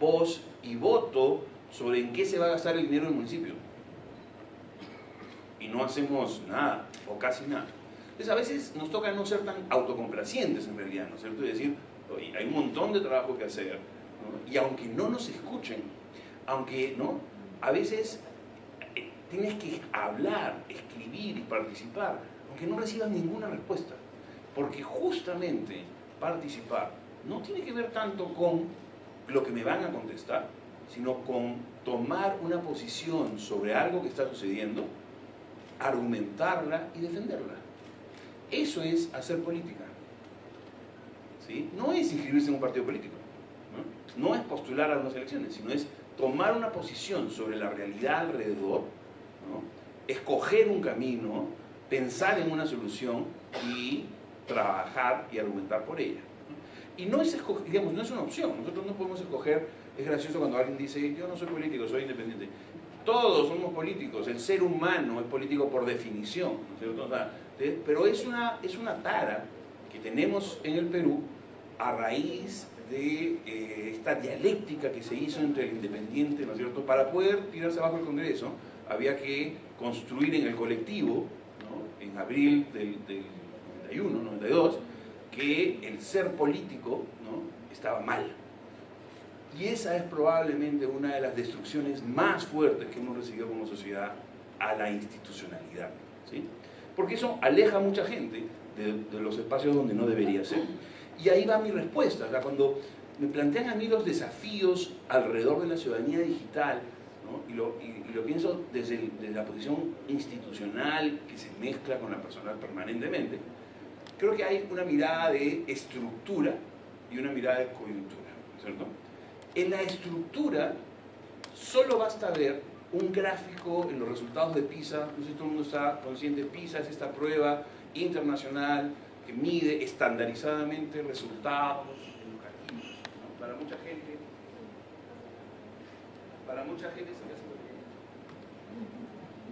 voz y voto sobre en qué se va a gastar el dinero del municipio. Y no hacemos nada, o casi nada. Entonces a veces nos toca no ser tan autocomplacientes en realidad, ¿no es cierto? Es decir, hay un montón de trabajo que hacer, y aunque no nos escuchen, aunque, ¿no? A veces eh, tienes que hablar, escribir y participar, aunque no recibas ninguna respuesta, porque justamente participar no tiene que ver tanto con lo que me van a contestar, sino con tomar una posición sobre algo que está sucediendo, argumentarla y defenderla. Eso es hacer política. ¿Sí? No es inscribirse en un partido político, ¿no? es postular a unas elecciones, sino es tomar una posición sobre la realidad alrededor, escoger un camino, pensar en una solución y trabajar y argumentar por ella. Y no es, digamos, no es una opción, nosotros no podemos escoger, es gracioso cuando alguien dice, yo no soy político, soy independiente. Todos somos políticos, el ser humano es político por definición, ¿sí? pero es una, es una tara que tenemos en el Perú a raíz de eh, esta dialéctica que se hizo entre el independiente, ¿no es cierto? Para poder tirarse abajo el Congreso, había que construir en el colectivo, ¿no? en abril del 91, 92, que el ser político ¿no? estaba mal. Y esa es probablemente una de las destrucciones más fuertes que hemos recibido como sociedad a la institucionalidad. ¿sí? Porque eso aleja a mucha gente de, de los espacios donde no debería ser. Y ahí va mi respuesta. O sea, cuando me plantean a mí los desafíos alrededor de la ciudadanía digital, ¿no? y, lo, y, y, lo, pienso desde, el, desde, la posición institucional que se mezcla con la personal permanentemente, creo que hay una mirada de estructura y una mirada de coyuntura, ¿cierto? En la estructura solo basta ver un gráfico en los resultados de PISA, no sé si todo el mundo está consciente, PISA es esta prueba internacional que mide estandarizadamente resultados educativos. Para mucha gente, para mucha gente,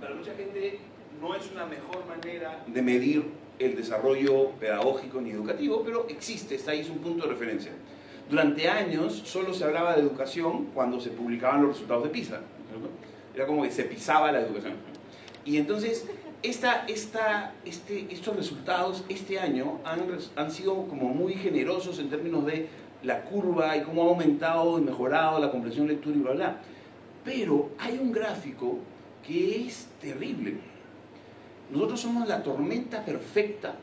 para mucha gente no es una mejor manera de medir el desarrollo pedagógico ni educativo, pero existe, está ahí, es un punto de referencia. Durante años solo se hablaba de educación cuando se publicaban los resultados de PISA. Era como que se pisaba la educación. Y entonces, esta, esta, este, estos resultados este año han, han sido como muy generosos en términos de la curva y cómo ha aumentado y mejorado la comprensión lectura y bla, bla. Pero hay un gráfico que es terrible. Nosotros somos la tormenta perfecta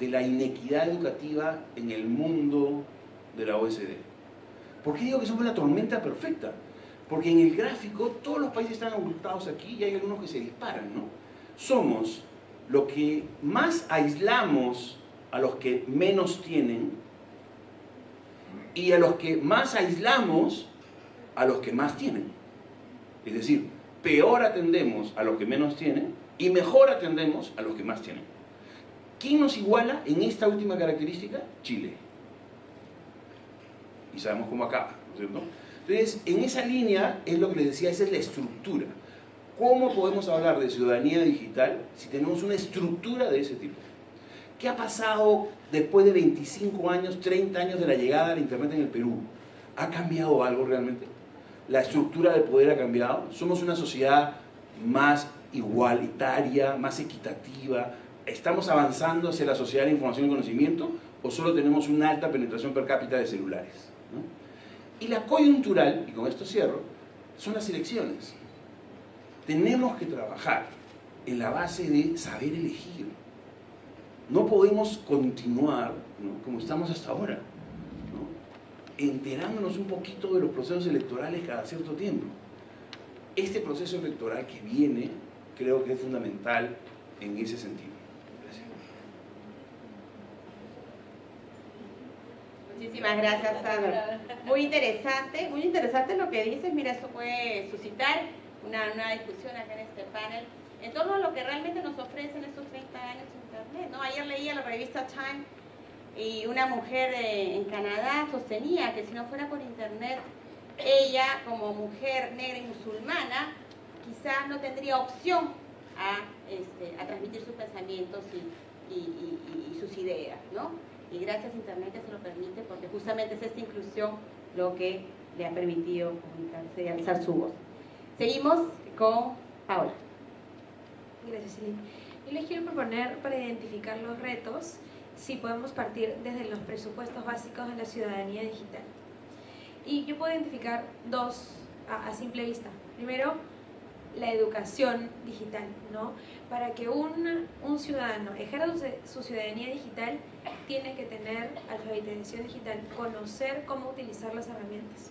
de la inequidad educativa en el mundo de la OSD. ¿Por qué digo que somos la tormenta perfecta? Porque en el gráfico todos los países están ocultados aquí y hay algunos que se disparan, ¿no? Somos lo que más aislamos a los que menos tienen y a los que más aislamos a los que más tienen. Es decir, peor atendemos a los que menos tienen y mejor atendemos a los que más tienen. ¿Quién nos iguala en esta última característica? Chile. Y sabemos cómo acaba. Entonces, en esa línea es lo que les decía, esa es la estructura. ¿Cómo podemos hablar de ciudadanía digital si tenemos una estructura de ese tipo? ¿Qué ha pasado después de 25 años, 30 años de la llegada del Internet en el Perú? ¿Ha cambiado algo realmente? ¿La estructura del poder ha cambiado? ¿Somos una sociedad más igualitaria, más equitativa? ¿Estamos avanzando hacia la sociedad de la información y conocimiento? ¿O solo tenemos una alta penetración per cápita de celulares? ¿no? Y la coyuntural, y con esto cierro, son las elecciones. Tenemos que trabajar en la base de saber elegir. No podemos continuar ¿no? como estamos hasta ahora, ¿no? enterándonos un poquito de los procesos electorales cada cierto tiempo. Este proceso electoral que viene creo que es fundamental en ese sentido. Muchísimas gracias, Sandra. Muy interesante, muy interesante lo que dices. Mira, eso puede suscitar una, una discusión acá en este panel en torno a lo que realmente nos ofrece en estos 30 años Internet. ¿no? Ayer leía la revista Time y una mujer eh, en Canadá sostenía que si no fuera por Internet, ella como mujer negra y musulmana quizás no tendría opción a, este, a transmitir sus pensamientos y, y, y, y, sus ideas. ¿no? Y gracias a Internet que se lo permite porque justamente es esta inclusión lo que le ha permitido comunicarse y alzar su voz. Seguimos con Paola. Gracias, Celine. Yo les quiero proponer para identificar los retos si podemos partir desde los presupuestos básicos de la ciudadanía digital. Y yo puedo identificar dos a, a simple vista. Primero, la educación digital, ¿no? Para que un, un ciudadano ejerza su ciudadanía digital, tiene que tener alfabetización digital, conocer cómo utilizar las herramientas,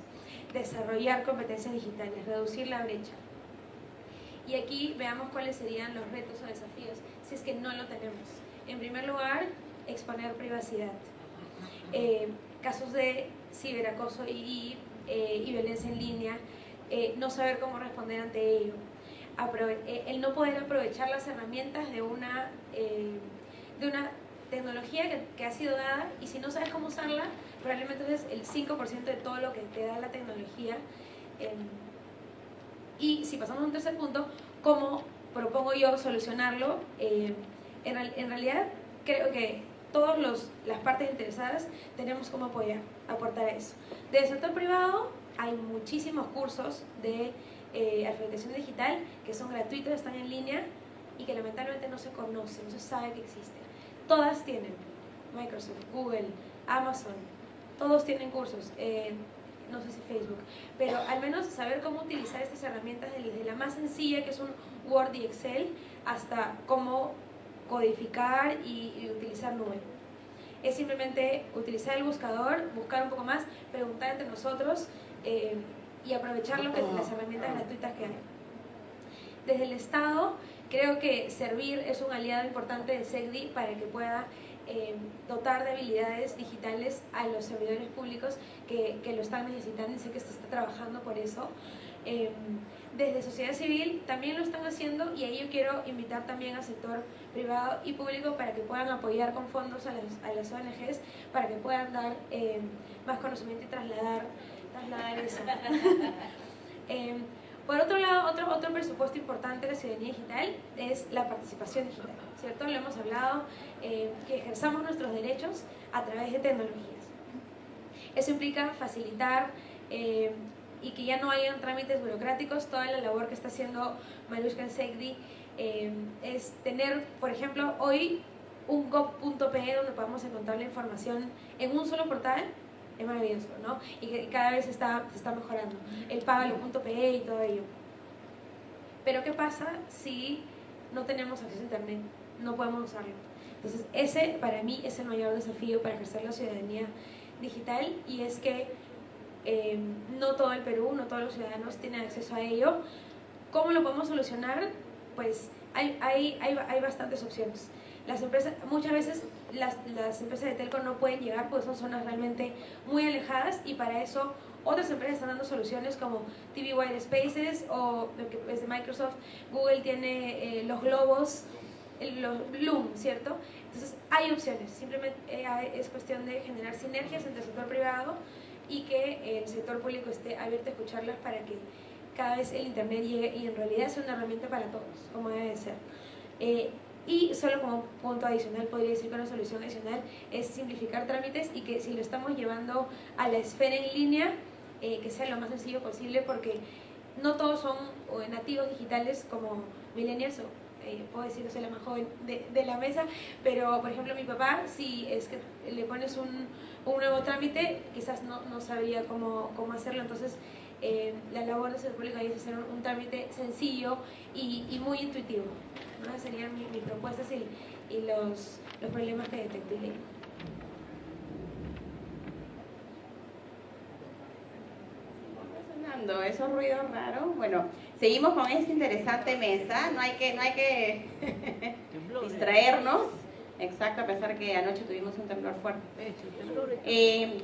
desarrollar competencias digitales, reducir la brecha. Y aquí veamos cuáles serían los retos o desafíos si es que no lo tenemos. En primer lugar, exponer privacidad. Eh, casos de ciberacoso y, eh, y violencia en línea, eh, no saber cómo responder ante ello. Aprove el no poder aprovechar las herramientas de una, de una tecnología que, que, ha sido dada y si no sabes cómo usarla, probablemente es el 5% de todo lo que te da la tecnología. y si pasamos a un tercer punto, ¿cómo propongo yo solucionarlo? en, en realidad creo que todas las partes interesadas tenemos como apoyar, aportar eso. Del sector privado hay muchísimos cursos de eh, alfabetización digital que son gratuitos, están en línea y que lamentablemente no se conocen, no se sabe que existen. Todas tienen, Microsoft, Google, Amazon, todos tienen cursos, eh, no sé si Facebook, pero al menos saber cómo utilizar estas herramientas desde la más sencilla que es un Word y Excel hasta cómo codificar y, utilizar nube. Es simplemente utilizar el buscador, buscar un poco más, preguntar entre nosotros eh, y aprovechar lo que, las herramientas gratuitas que hay. Desde el Estado, creo que servir es un aliado importante de SECDI para que pueda eh, dotar de habilidades digitales a los servidores públicos que, que, lo están necesitando y sé que se está trabajando por eso. Eh, desde sociedad civil también lo están haciendo y ahí yo quiero invitar también al sector privado y público para que puedan apoyar con fondos a las, a las ONGs, para que puedan dar eh, más conocimiento y trasladar, eso. eh, por otro lado, otro, otro presupuesto importante de la ciudadanía digital es la participación digital, ¿cierto? Lo hemos hablado, eh, que ejerzamos nuestros derechos a través de tecnologías. Eso implica facilitar eh, y que ya no hayan trámites burocráticos, toda la labor que está haciendo Marushka Segdi eh, es tener, por ejemplo, hoy un gov.pe donde podamos encontrar la información en un solo portal, es maravilloso, ¿no? Y que cada vez está, se está mejorando. El págalo.pe y todo ello. Pero ¿qué pasa si no tenemos acceso a Internet? No podemos usarlo. Entonces, ese para mí es el mayor desafío para ejercer la ciudadanía digital y es que eh, no todo el Perú, no todos los ciudadanos tienen acceso a ello. ¿Cómo lo podemos solucionar? Pues hay, hay, hay, hay bastantes opciones. Las empresas, muchas veces las, las, empresas de telco no pueden llegar porque son zonas realmente muy alejadas y para eso otras empresas están dando soluciones como TV Wide Spaces o que es de Microsoft, Google tiene eh, los globos, los Bloom, ¿cierto? Entonces hay opciones, simplemente eh, es cuestión de generar sinergias entre el sector privado y que el sector público esté abierto a escucharlas para que cada vez el Internet llegue y en realidad sea una herramienta para todos, como debe de ser. Eh, y solo como punto adicional, podría decir que una solución adicional es simplificar trámites y que si lo estamos llevando a la esfera en línea, eh, que sea lo más sencillo posible porque no todos son nativos digitales como millennials o eh, puedo decir que soy la más joven de, de, la mesa, pero por ejemplo mi papá, si es que le pones un, un nuevo trámite, quizás no, no sabía cómo, cómo hacerlo, entonces eh, la labor de ser público es hacer un, trámite sencillo y, y muy intuitivo. ¿no? Serían mis, mis propuestas y, y, los, los problemas que detecté. esos ruidos raros. Bueno, seguimos con esta interesante mesa. No hay que, no hay que distraernos. Exacto, a pesar que anoche tuvimos un temblor fuerte. Eh,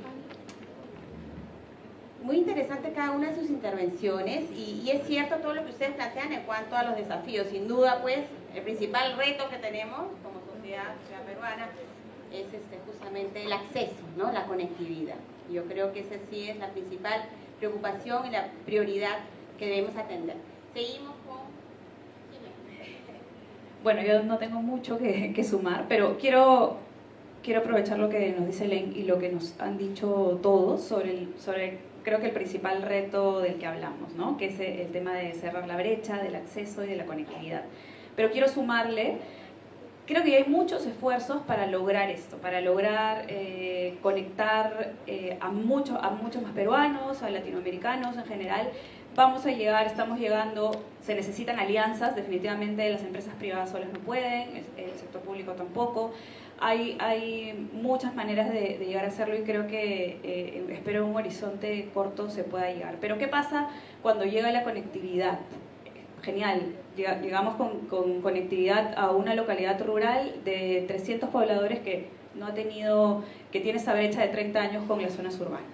muy interesante cada una de sus intervenciones y, y, es cierto todo lo que ustedes plantean en cuanto a los desafíos. Sin duda, pues, el principal reto que tenemos como sociedad, peruana es este, justamente el acceso, ¿no? la conectividad. Yo creo que esa sí es la principal preocupación y la prioridad que debemos atender. Seguimos con... Bueno, yo no tengo mucho que, que sumar, pero quiero, quiero aprovechar lo que nos dice Len y lo que nos han dicho todos sobre, el, sobre creo que el principal reto del que hablamos, ¿no? que es el tema de cerrar la brecha, del acceso y de la conectividad. Pero quiero sumarle creo que hay muchos esfuerzos para lograr esto, para lograr eh, conectar eh, a, muchos a muchos más peruanos, a latinoamericanos en general. Vamos a llegar, estamos llegando, se necesitan alianzas, definitivamente las empresas privadas solas no pueden, el sector público tampoco. Hay, hay muchas maneras de, de llegar a hacerlo y creo que, eh, espero un horizonte corto se pueda llegar. Pero ¿qué pasa cuando llega la conectividad? genial, llegamos con, con, conectividad a una localidad rural de 300 pobladores que no ha tenido, que tiene esa brecha de 30 años con las zonas urbanas.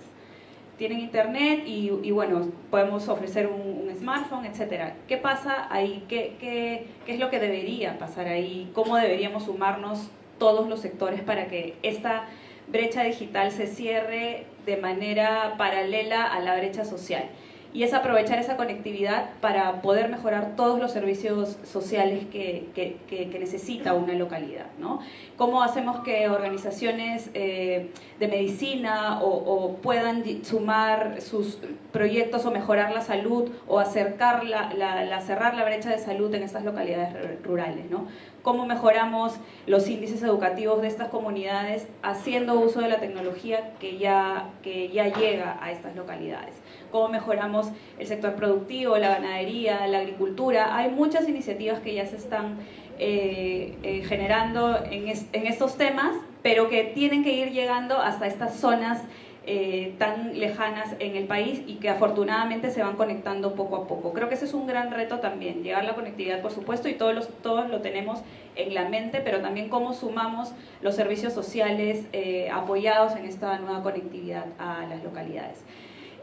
Tienen internet y, y bueno, podemos ofrecer un, un, smartphone, etc. ¿Qué pasa ahí? ¿Qué, ¿Qué, qué, es lo que debería pasar ahí? ¿Cómo deberíamos sumarnos todos los sectores para que esta brecha digital se cierre de manera paralela a la brecha social? Y es aprovechar esa conectividad para poder mejorar todos los servicios sociales que, que, necesita una localidad. ¿no? ¿Cómo hacemos que organizaciones eh, de medicina o, puedan sumar sus proyectos o mejorar la salud o acercar la, la, cerrar la brecha de salud en estas localidades rurales? ¿no? cómo mejoramos los índices educativos de estas comunidades haciendo uso de la tecnología que ya, que ya llega a estas localidades cómo mejoramos el sector productivo, la ganadería, la agricultura. Hay muchas iniciativas que ya se están eh, eh, generando en, estos temas, pero que tienen que ir llegando hasta estas zonas eh, tan lejanas en el país y que afortunadamente se van conectando poco a poco. Creo que ese es un gran reto también, llegar la conectividad por supuesto y todos, los, todos lo tenemos en la mente, pero también cómo sumamos los servicios sociales apoyados en esta nueva conectividad a las localidades.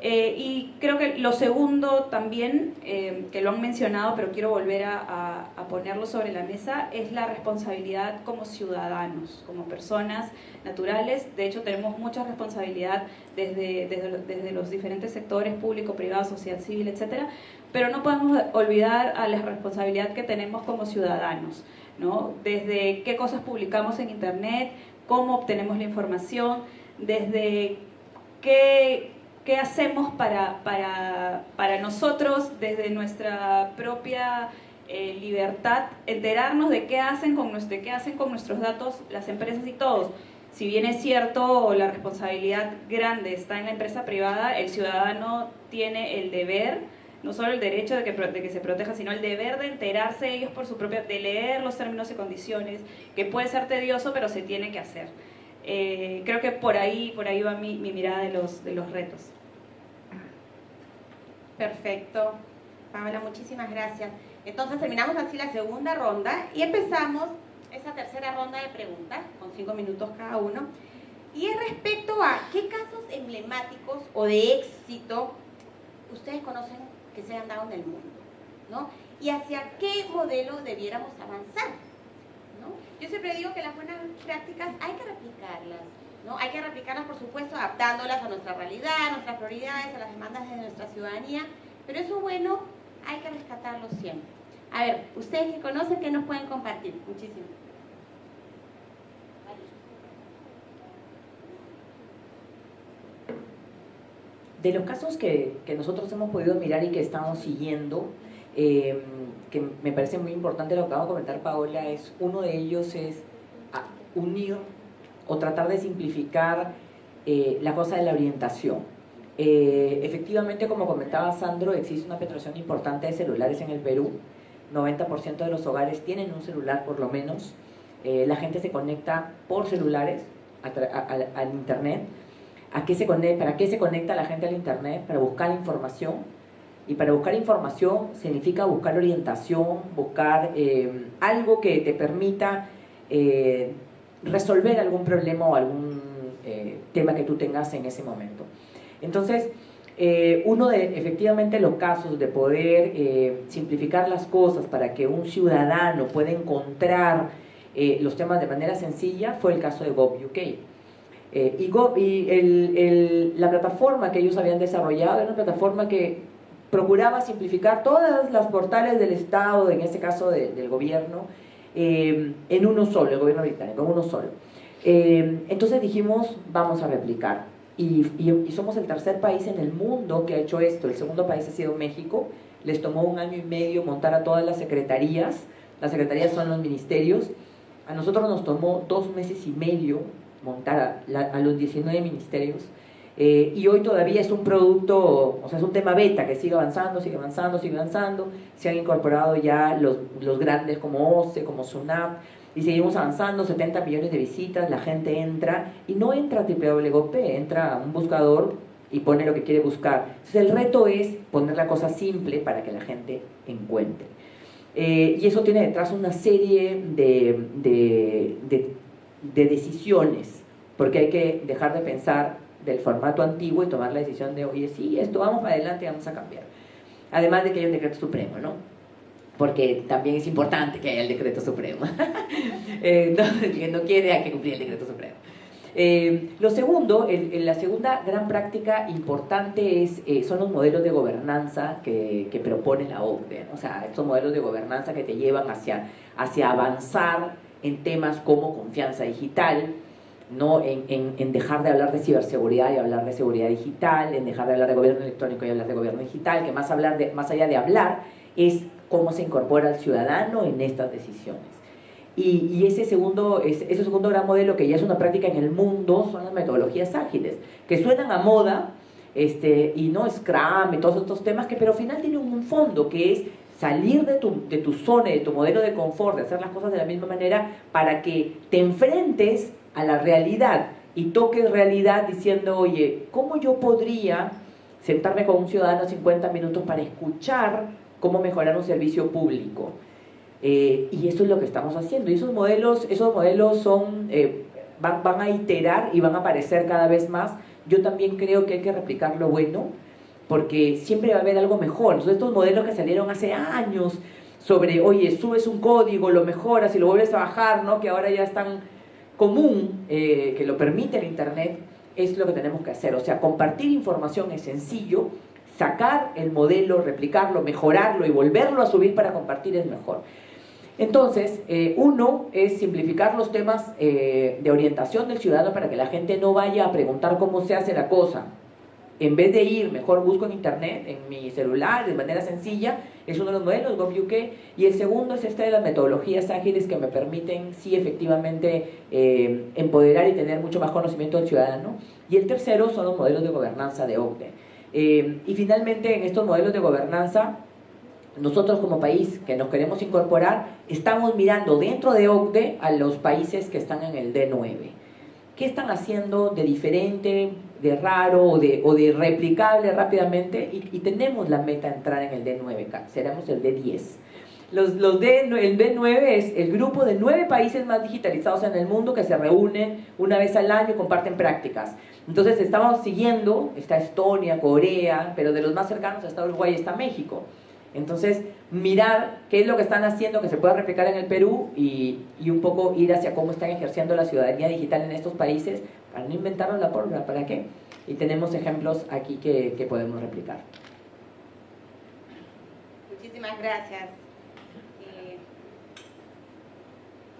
Eh, y creo que lo segundo también, eh, que lo han mencionado, pero quiero volver a, ponerlo sobre la mesa, es la responsabilidad como ciudadanos, como personas naturales. De hecho, tenemos mucha responsabilidad desde, desde, los diferentes sectores, público, privado, sociedad civil, etcétera, pero no podemos olvidar a la responsabilidad que tenemos como ciudadanos, ¿no? Desde qué cosas publicamos en Internet, cómo obtenemos la información, desde qué qué hacemos para, para, para nosotros desde nuestra propia eh, libertad, enterarnos de qué, hacen con, de qué hacen con nuestros datos las empresas y todos. Si bien es cierto, la responsabilidad grande está en la empresa privada, el ciudadano tiene el deber, no solo el derecho de que, de que se proteja, sino el deber de enterarse ellos por su propia, de leer los términos y condiciones, que puede ser tedioso, pero se tiene que hacer. Eh, creo que por ahí, por ahí va mi, mi mirada de los, de los retos. Perfecto. Paola, muchísimas gracias. Entonces terminamos así la segunda ronda y empezamos esa tercera ronda de preguntas con cinco minutos cada uno. Y es respecto a qué casos emblemáticos o de éxito ustedes conocen que se han dado en el mundo, ¿no? Y hacia qué modelo debiéramos avanzar. Yo siempre digo que las buenas prácticas hay que replicarlas, ¿no? Hay que replicarlas, por supuesto, adaptándolas a nuestra realidad, a nuestras prioridades, a las demandas de nuestra ciudadanía, pero eso bueno hay que rescatarlo siempre. A ver, ustedes que conocen, ¿qué nos pueden compartir? Muchísimo. De los casos que, nosotros hemos podido mirar y que estamos siguiendo, eh, que me parece muy importante lo que acaba de comentar Paola, es uno de ellos es unir o tratar de simplificar eh, la cosa de la orientación. Eh, efectivamente, como comentaba Sandro, existe una penetración importante de celulares en el Perú. 90% de los hogares tienen un celular por lo menos. Eh, la gente se conecta por celulares al Internet. ¿A qué se conecta, ¿Para qué se conecta la gente al Internet? Para buscar información. Y para buscar información significa buscar orientación, buscar algo que te permita resolver algún problema o algún eh, tema que tú tengas en ese momento. Entonces, eh, uno de efectivamente los casos de poder eh, simplificar las cosas para que un ciudadano pueda encontrar los temas de manera sencilla fue el caso de GovUK. y, y la plataforma que ellos habían desarrollado era una plataforma que procuraba simplificar todas las portales del Estado, en este caso del gobierno, eh, en uno solo, el gobierno británico, en uno solo. Eh, entonces dijimos, vamos a replicar. Y, somos el tercer país en el mundo que ha hecho esto. El segundo país ha sido México. Les tomó un año y medio montar a todas las secretarías. Las secretarías son los ministerios. A nosotros nos tomó dos meses y medio montar a los 19 ministerios. Eh, y hoy todavía es un producto, o sea, es un tema beta que sigue avanzando, sigue avanzando, sigue avanzando. Se han incorporado ya los, los grandes como OCE, como SUNAP, y seguimos avanzando, 70 millones de visitas, la gente entra, y no entra a www, entra a un buscador y pone lo que quiere buscar. Entonces el reto es poner la cosa simple para que la gente encuentre. Eh, y eso tiene detrás una serie de, de, de, de decisiones, porque hay que dejar de pensar del formato antiguo y tomar la decisión de, oye, sí, esto vamos para adelante, vamos a cambiar. Además de que hay un decreto supremo, ¿no? Porque también es importante que haya el decreto supremo. eh, no, no quiere hay que cumplir el decreto supremo. Eh, lo segundo, la segunda gran práctica importante es, eh, son los modelos de gobernanza que, propone la OCDE. O sea, estos modelos de gobernanza que te llevan hacia, hacia avanzar en temas como confianza digital, ¿no? En, en, en, dejar de hablar de ciberseguridad y hablar de seguridad digital, en dejar de hablar de gobierno electrónico y hablar de gobierno digital, que más, hablar de, más allá de hablar es cómo se incorpora el ciudadano en estas decisiones. Y, y ese, segundo, ese, segundo gran modelo, que ya es una práctica en el mundo, son las metodologías ágiles, que suenan a moda, este, y no Scrum y todos estos temas, que pero al final tienen un fondo, que es salir de tu, de tu zona, de tu modelo de confort, de hacer las cosas de la misma manera, para que te enfrentes a la realidad y toques realidad diciendo, oye, ¿cómo yo podría sentarme con un ciudadano 50 minutos para escuchar cómo mejorar un servicio público? Eh, y eso es lo que estamos haciendo. Y esos modelos, esos modelos son, eh, van, van, a iterar y van a aparecer cada vez más. Yo también creo que hay que replicar lo bueno, porque siempre va a haber algo mejor. Entonces, estos modelos que salieron hace años sobre, oye, subes un código, lo mejoras y lo vuelves a bajar, ¿no? que ahora ya están común eh, que lo permite el Internet es lo que tenemos que hacer. O sea, compartir información es sencillo, sacar el modelo, replicarlo, mejorarlo y volverlo a subir para compartir es mejor. Entonces, eh, uno es simplificar los temas eh, de orientación del ciudadano para que la gente no vaya a preguntar cómo se hace la cosa, en vez de ir, mejor busco en internet, en mi celular, de manera sencilla, es uno de los modelos, GovUK, y el segundo es este de las metodologías ágiles que me permiten, sí, efectivamente, eh, empoderar y tener mucho más conocimiento del ciudadano, y el tercero son los modelos de gobernanza de OCDE. Eh, y finalmente, en estos modelos de gobernanza, nosotros como país que nos queremos incorporar, estamos mirando dentro de OCDE a los países que están en el D9. ¿Qué están haciendo de diferente? De raro o de, o de replicable rápidamente y, tenemos la meta de entrar en el D9, seremos el D10. Los, los D, el D9 es el grupo de nueve países más digitalizados en el mundo que se reúnen una vez al año y comparten prácticas. Entonces estamos siguiendo, está Estonia, Corea, pero de los más cercanos está Uruguay y está México. Entonces, mirar qué es lo que están haciendo que se pueda replicar en el Perú y, y, un poco ir hacia cómo están ejerciendo la ciudadanía digital en estos países no inventarnos la pólvora, ¿para qué? Y tenemos ejemplos aquí que, que podemos replicar. Muchísimas gracias. Eh,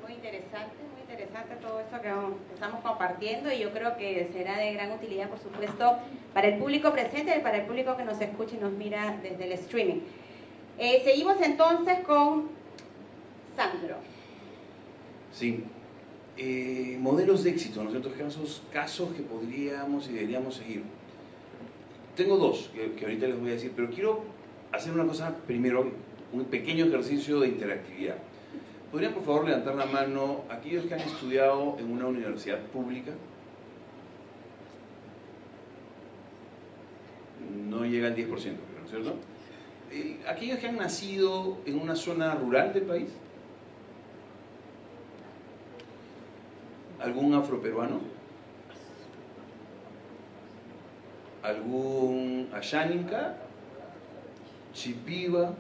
muy interesante, muy interesante todo esto que estamos compartiendo y yo creo que será de gran utilidad, por supuesto, para el público presente y para el público que nos escucha y nos mira desde el streaming. Eh, seguimos entonces con Sandro. Sí, eh, modelos de éxito, ¿no es cierto? Casos, casos que podríamos y deberíamos seguir. Tengo dos que, que, ahorita les voy a decir, pero quiero hacer una cosa primero, un pequeño ejercicio de interactividad. ¿Podrían por favor levantar la mano aquellos que han estudiado en una universidad pública? No llega al 10%, ¿no es cierto? Eh, aquellos que han nacido en una zona rural del país. ¿Algún afroperuano? ¿Algún Asháninka? ¿Chipiva?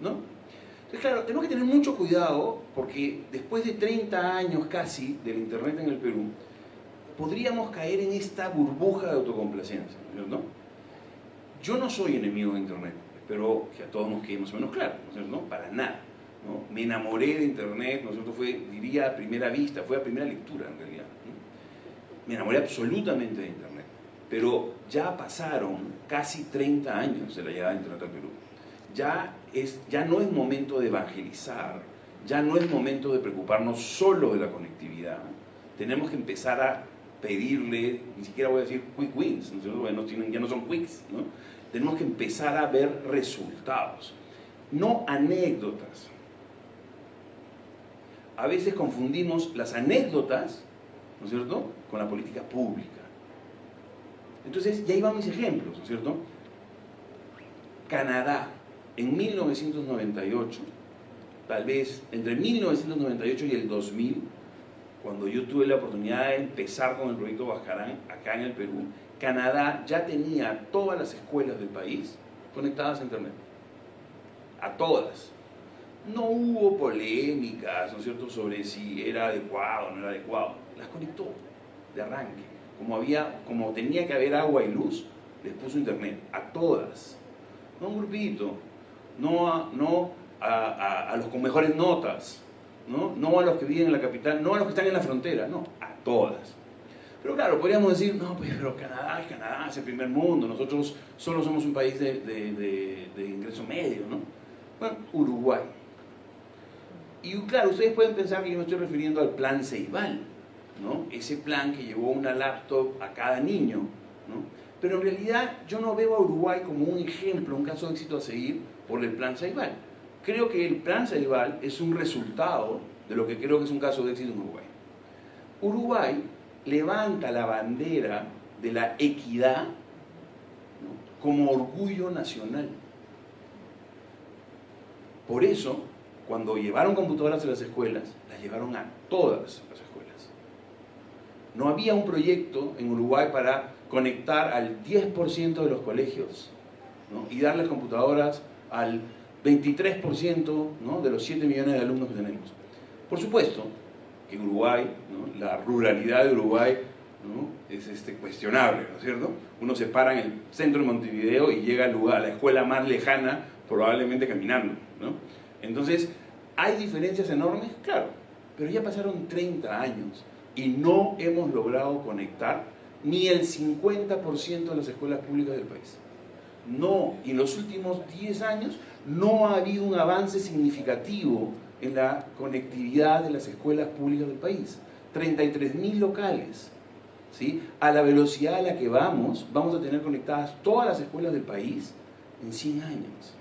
¿No? Entonces, claro, tenemos que tener mucho cuidado porque después de 30 años casi del Internet en el Perú, podríamos caer en esta burbuja de autocomplacencia, ¿no? Yo no soy enemigo de Internet, espero que a todos nos quede más o menos claro, ¿no? Para nada. Me enamoré de Internet, ¿no es Fue, diría, a primera vista, fue a primera lectura en realidad. Me enamoré absolutamente de Internet, pero ya pasaron casi 30 años de la llegada de Internet al Perú. Ya, es, ya no es momento de evangelizar, ya no es momento de preocuparnos solo de la conectividad. Tenemos que empezar a pedirle, ni siquiera voy a decir quick wins, ¿no? tienen, ya no son quicks, ¿no? tenemos que empezar a ver resultados, no anécdotas a veces confundimos las anécdotas, ¿no es cierto?, con la política pública. Entonces, ya iban mis ejemplos, ¿no es cierto? Canadá, en 1998, tal vez entre 1998 y el 2000, cuando yo tuve la oportunidad de empezar con el proyecto Bajarán acá en el Perú, Canadá ya tenía todas las escuelas del país conectadas a Internet. A todas no hubo polémicas, ¿no es cierto?, sobre si era adecuado o no era adecuado. Las conectó. de arranque. Como, había, como tenía que haber agua y luz, les puso internet a todas. No a un grupito, no a, no a, a los con mejores notas, ¿no? no a los que viven en la capital, no a los que están en la frontera, no, a todas. Pero claro, podríamos decir, no, pues, pero Canadá es Canadá, es el primer mundo, nosotros solo somos un país de, de, de, ingreso medio, ¿no? Bueno, Uruguay. Y claro, ustedes pueden pensar que yo me estoy refiriendo al plan Ceibal, ¿no? Ese plan que llevó una laptop a cada niño, ¿no? Pero en realidad yo no veo a Uruguay como un ejemplo, un caso de éxito a seguir por el plan Ceibal. Creo que el plan Ceibal es un resultado de lo que creo que es un caso de éxito en Uruguay. Uruguay levanta la bandera de la equidad como orgullo nacional. Por eso, cuando llevaron computadoras a las escuelas, las llevaron a todas las escuelas. No había un proyecto en Uruguay para conectar al 10% de los colegios y darles computadoras al 23% de los 7 millones de alumnos que tenemos. Por supuesto, que Uruguay, la ruralidad de Uruguay es este, cuestionable, ¿no es cierto? Uno se para en el centro de Montevideo y llega al lugar, a la escuela más lejana, probablemente caminando, ¿no? Entonces, ¿hay diferencias enormes? Claro, pero ya pasaron 30 años y no hemos logrado conectar ni el 50% de las escuelas públicas del país. No, y en los últimos 10 años no ha habido un avance significativo en la conectividad de las escuelas públicas del país. 33.000 locales. ¿sí? A la velocidad a la que vamos, vamos a tener conectadas todas las escuelas del país en 100 años.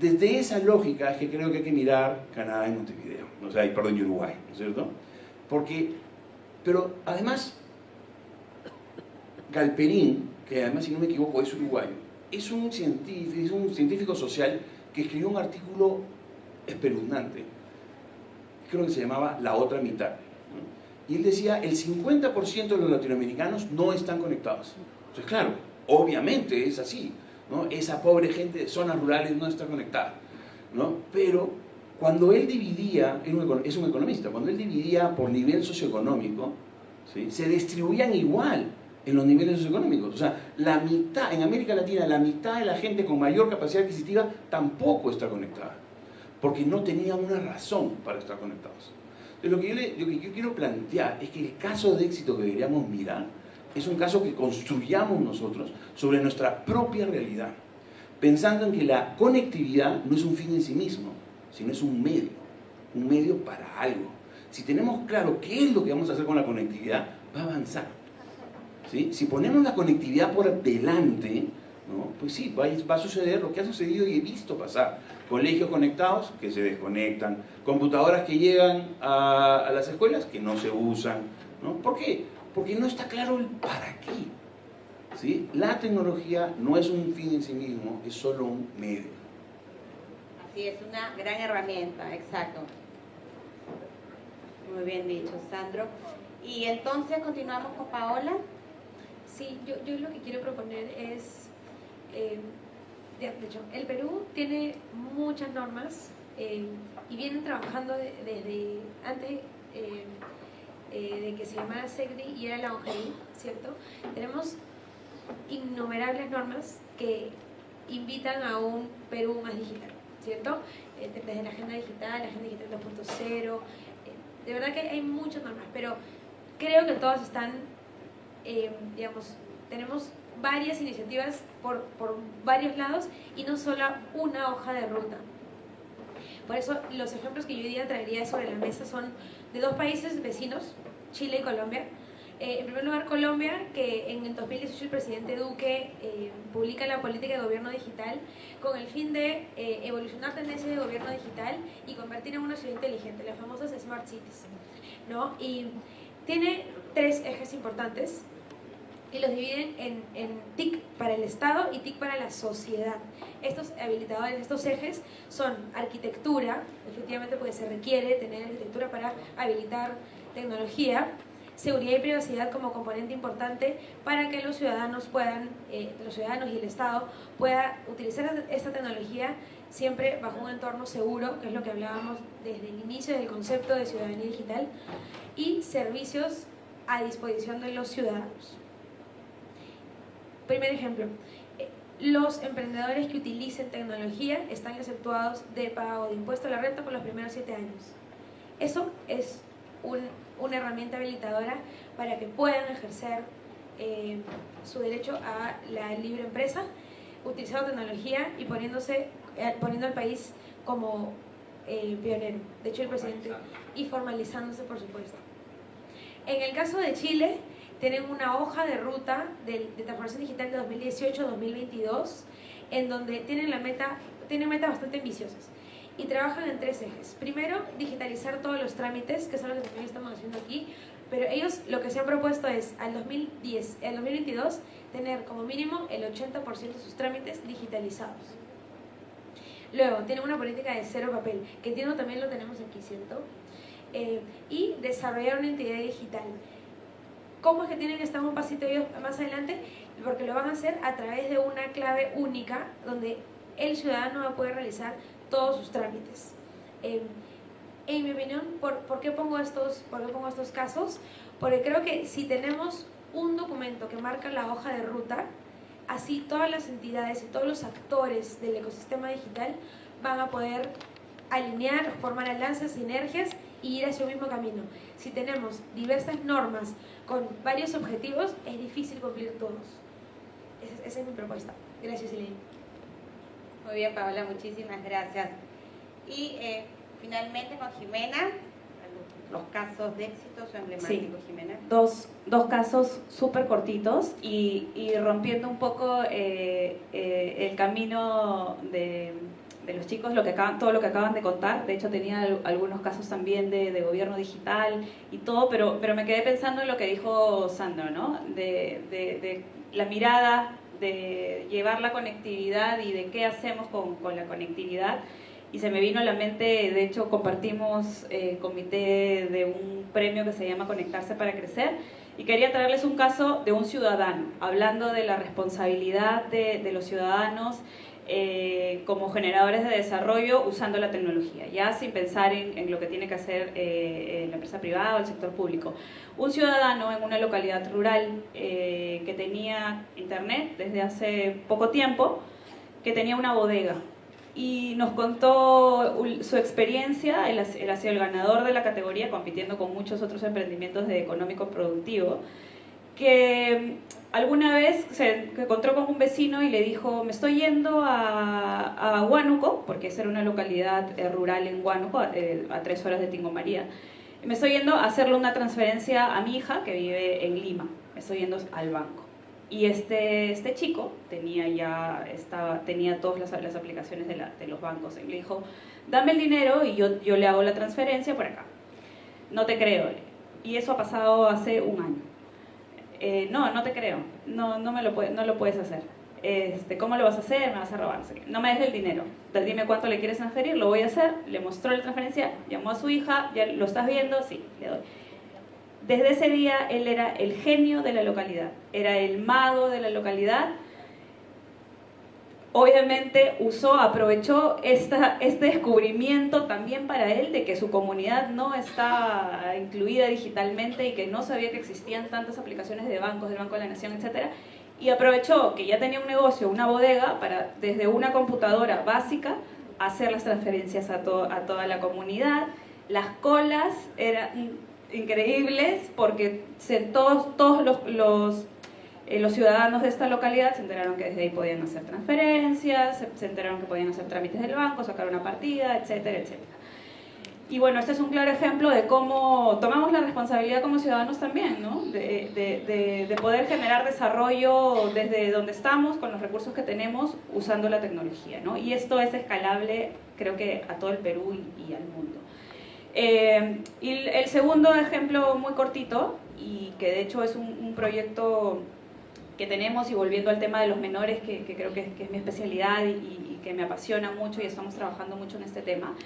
Desde esa lógica es que creo que hay que mirar Canadá y Montevideo, o sea, perdón, Uruguay, ¿no es cierto? Porque, pero además, Galperín, que además si no me equivoco es uruguayo, es un científico, es un científico social que escribió un artículo espeluznante. Creo que se llamaba La otra mitad. Y él decía, el 50% de los latinoamericanos no están conectados. Entonces, claro, obviamente es así. ¿No? Esa pobre gente de zonas rurales no está conectada. ¿no? Pero cuando él dividía, es un economista, cuando él dividía por nivel socioeconómico, se distribuían igual en los niveles socioeconómicos. O sea, la mitad, en América Latina, la mitad de la gente con mayor capacidad adquisitiva tampoco está conectada porque no tenían una razón para estar conectados. Entonces, lo que, yo lo que yo quiero plantear es que el caso de éxito que deberíamos mirar es un caso que construyamos nosotros sobre nuestra propia realidad, pensando en que la conectividad no es un fin en sí mismo, sino es un medio, un medio para algo. Si tenemos claro qué es lo que vamos a hacer con la conectividad, va a avanzar. ¿Sí? Si ponemos la conectividad por delante, pues sí, va, a suceder lo que ha sucedido y he visto pasar colegios conectados que se desconectan, computadoras que llegan a, las escuelas que no se usan. ¿no? ¿Por qué? Porque no está claro el para qué. ¿sí? La tecnología no es un fin en sí mismo, es solo un medio. Así es, una gran herramienta, exacto. Muy bien dicho, Sandro. Y entonces continuamos con Paola. Sí, yo, yo lo que quiero proponer es eh, de hecho, el Perú tiene muchas normas eh, y vienen trabajando desde antes eh, eh, de que se llamara SECDI y era la OGI, ¿cierto? Tenemos innumerables normas que invitan a un Perú más digital, ¿cierto? desde la agenda digital, la agenda digital 2.0, de verdad que hay muchas normas, pero creo que todas están, digamos, tenemos varias iniciativas por, por varios lados y no solo una hoja de ruta. Por eso los ejemplos que yo hoy día traería sobre la mesa son de dos países vecinos, Chile y Colombia. Eh, en primer lugar, Colombia, que en el 2018 el presidente Duque eh, publica la política de gobierno digital con el fin de eh, evolucionar tendencias de gobierno digital y convertir en una ciudad inteligente, las famosas Smart Cities. ¿no? Y tiene tres ejes importantes y los dividen en, en, TIC para el Estado y TIC para la sociedad. Estos habilitadores, estos ejes son arquitectura, efectivamente porque se requiere tener arquitectura para habilitar tecnología, seguridad y privacidad como componente importante para que los ciudadanos puedan, eh, los ciudadanos y el Estado pueda utilizar esta tecnología siempre bajo un entorno seguro, que es lo que hablábamos desde el inicio del concepto de ciudadanía digital, y servicios a disposición de los ciudadanos. Primer ejemplo, eh, los emprendedores que utilicen tecnología están exceptuados de pago de impuesto a la renta por los primeros siete años. Eso es una herramienta habilitadora para que puedan ejercer eh, su derecho a la libre empresa, utilizando tecnología y poniéndose, eh, poniendo al país como pionero. De hecho, el presidente... Y formalizándose, por supuesto. En el caso de Chile, tienen una hoja de ruta de, transformación digital de 2018-2022, en donde tienen la meta, tienen metas bastante ambiciosas y trabajan en tres ejes. Primero, digitalizar todos los trámites, que son los que también estamos haciendo aquí, pero ellos lo que se han propuesto es al 2010, al 2022 tener como mínimo el 80% de sus trámites digitalizados. Luego, tienen una política de cero papel, que entiendo también lo tenemos aquí, ¿cierto? Eh, y desarrollar una entidad digital. ¿Cómo es que tienen que estar un pasito ellos más adelante? Porque lo van a hacer a través de una clave única donde el ciudadano va a poder realizar todos sus trámites. Eh, en mi opinión, ¿por, ¿por, qué pongo estos, ¿por qué pongo estos casos? Porque creo que si tenemos un documento que marca la hoja de ruta, así todas las entidades y todos los actores del ecosistema digital van a poder alinear, formar alianzas, sinergias y ir hacia el mismo camino. Si tenemos diversas normas con varios objetivos, es difícil cumplir todos. Esa, es mi propuesta. Gracias, Elaine. Muy bien, Paola, muchísimas gracias. Y eh, finalmente con Jimena, los casos de éxito o emblemáticos, Jimena. Dos, dos casos súper cortitos y, y, rompiendo un poco eh, eh, el camino de de los chicos, todo lo que acaban de contar. De hecho, tenía algunos casos también de, gobierno digital y todo, pero, pero me quedé pensando en lo que dijo Sandro, ¿no? De, la mirada, de llevar la conectividad y de qué hacemos con, con, la conectividad. Y se me vino a la mente, de hecho, compartimos eh, comité de un premio que se llama Conectarse para Crecer. Y quería traerles un caso de un ciudadano, hablando de la responsabilidad de los ciudadanos eh, como generadores de desarrollo usando la tecnología, ya sin pensar en, lo que tiene que hacer eh, la empresa privada o el sector público. Un ciudadano en una localidad rural eh, que tenía internet desde hace poco tiempo, que tenía una bodega y nos contó su experiencia, él ha sido el ganador de la categoría compitiendo con muchos otros emprendimientos de económico productivo, que alguna vez se encontró con un vecino y le dijo, me estoy yendo a, a Huánuco, porque esa era una localidad eh, rural en Huánuco, eh, a tres horas de Tingo María. Me estoy yendo a hacerle una transferencia a mi hija que vive en Lima. Me estoy yendo al banco. Y este, este chico tenía ya estaba, tenía todas las, aplicaciones de, de, los bancos. Y le dijo, dame el dinero y yo, yo le hago la transferencia por acá. No te creo. Y eso ha pasado hace un año. Eh, no, no te creo, no, no, me lo, no lo puedes hacer. Este, ¿Cómo lo vas a hacer? Me vas a robar. No me des el dinero. Dime cuánto le quieres transferir, lo voy a hacer. Le mostró la transferencia, llamó a su hija, ya lo estás viendo, sí, le doy. Desde ese día él era el genio de la localidad, era el mago de la localidad obviamente usó, aprovechó esta, este descubrimiento también para él de que su comunidad no está incluida digitalmente y que no sabía que existían tantas aplicaciones de bancos, del Banco de la Nación, etc. Y aprovechó que ya tenía un negocio, una bodega, para desde una computadora básica hacer las transferencias a, a toda la comunidad. Las colas eran increíbles porque todos, todos los, los eh, los ciudadanos de esta localidad se enteraron que desde ahí podían hacer transferencias, se, enteraron que podían hacer trámites del banco, sacar una partida, etcétera, etcétera. Y bueno, este es un claro ejemplo de cómo tomamos la responsabilidad como ciudadanos también, ¿no? De, de, de, poder generar desarrollo desde donde estamos, con los recursos que tenemos, usando la tecnología, ¿no? Y esto es escalable, creo que a todo el Perú y, al mundo. Eh, y el segundo ejemplo muy cortito, y que de hecho es un proyecto que tenemos y volviendo al tema de los menores, que, creo que, es mi especialidad y, que me apasiona mucho y estamos trabajando mucho en este tema,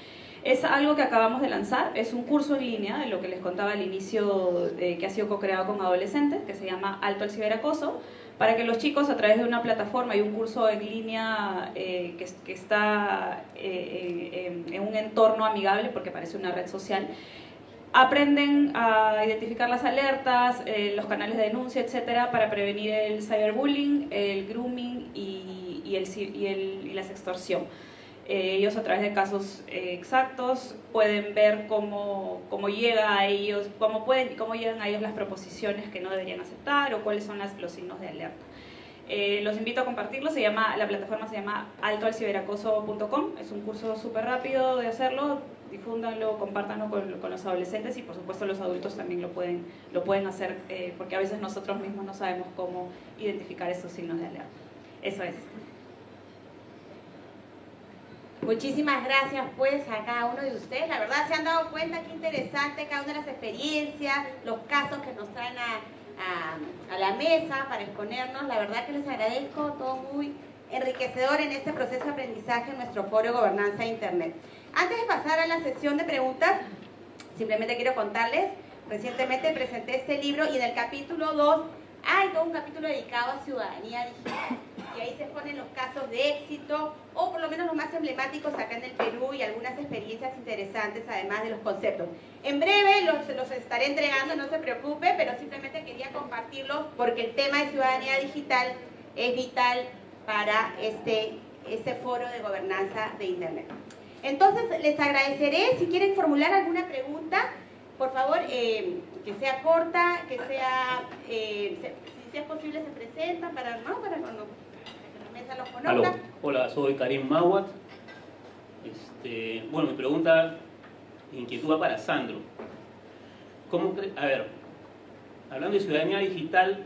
es algo que acabamos de lanzar, es un curso en línea, de lo que les contaba al inicio, que ha sido co-creado con adolescentes, que se llama Alto al Ciberacoso, para que los chicos a través de una plataforma y un curso en línea eh, que, que, está eh, en, en un entorno amigable, porque parece una red social, aprenden a identificar las alertas, eh, los canales de denuncia, etcétera, para prevenir el cyberbullying, el grooming y, el, y, la sextorsión. Eh, ellos a través de casos eh, exactos pueden ver cómo, cómo llega a ellos, cómo, pueden, cómo llegan a ellos las proposiciones que no deberían aceptar o cuáles son los signos de alerta. Eh, los invito a compartirlo, se llama, la plataforma se llama altoalciberacoso.com, es un curso súper rápido de hacerlo, difúndanlo, compártanlo con, los adolescentes y por supuesto los adultos también lo pueden, lo pueden hacer eh, porque a veces nosotros mismos no sabemos cómo identificar esos signos de alerta. Eso es. Muchísimas gracias pues a cada uno de ustedes. La verdad se han dado cuenta qué interesante cada una de las experiencias, los casos que nos traen a, a, a, la mesa para exponernos. La verdad que les agradezco, todo muy enriquecedor en este proceso de aprendizaje en nuestro foro Gobernanza de Internet. Antes de pasar a la sesión de preguntas, simplemente quiero contarles, recientemente presenté este libro y en el capítulo 2 hay todo un capítulo dedicado a ciudadanía digital. Y ahí se exponen los casos de éxito, o por lo menos los más emblemáticos acá en el Perú y algunas experiencias interesantes, además de los conceptos. En breve los, los estaré entregando, no se preocupe, pero simplemente quería compartirlos porque el tema de ciudadanía digital es vital para este, este foro de gobernanza de Internet. Entonces, les agradeceré, si quieren formular alguna pregunta, por favor, eh, que sea corta, que sea, eh, si sea posible, se presentan para, ¿no? para cuando la mesa los conozca. Hola, soy Karim Mawat. Este, bueno, mi pregunta, inquietud para Sandro. ¿Cómo a ver, hablando de ciudadanía digital,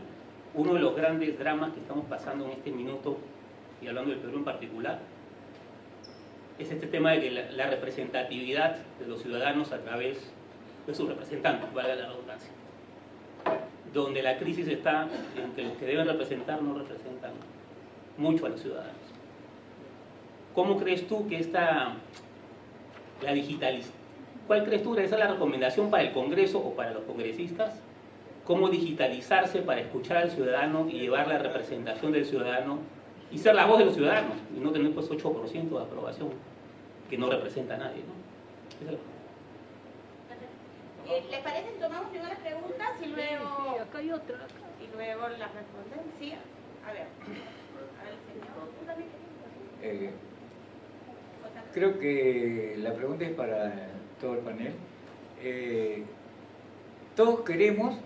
uno de los grandes dramas que estamos pasando en este minuto, y hablando del Perú en particular, es este tema de que la, representatividad de los ciudadanos a través de sus representantes, valga la redundancia. Donde la crisis está en que los que deben representar no representan mucho a los ciudadanos. ¿Cómo crees tú que esta, la digitalización, cuál crees tú que es la recomendación para el Congreso o para los congresistas? ¿Cómo digitalizarse para escuchar al ciudadano y llevar la representación del ciudadano y ser la voz de los ciudadanos y no tener pues 8% de aprobación que no representa a nadie? ¿no? Eh, ¿Les parece si tomamos primero las preguntas y luego, sí, acá hay otra, y luego las responden? Sí, a ver. A ver, señor, ¿tú también eh, Creo que la pregunta es para todo el panel. Eh, todos queremos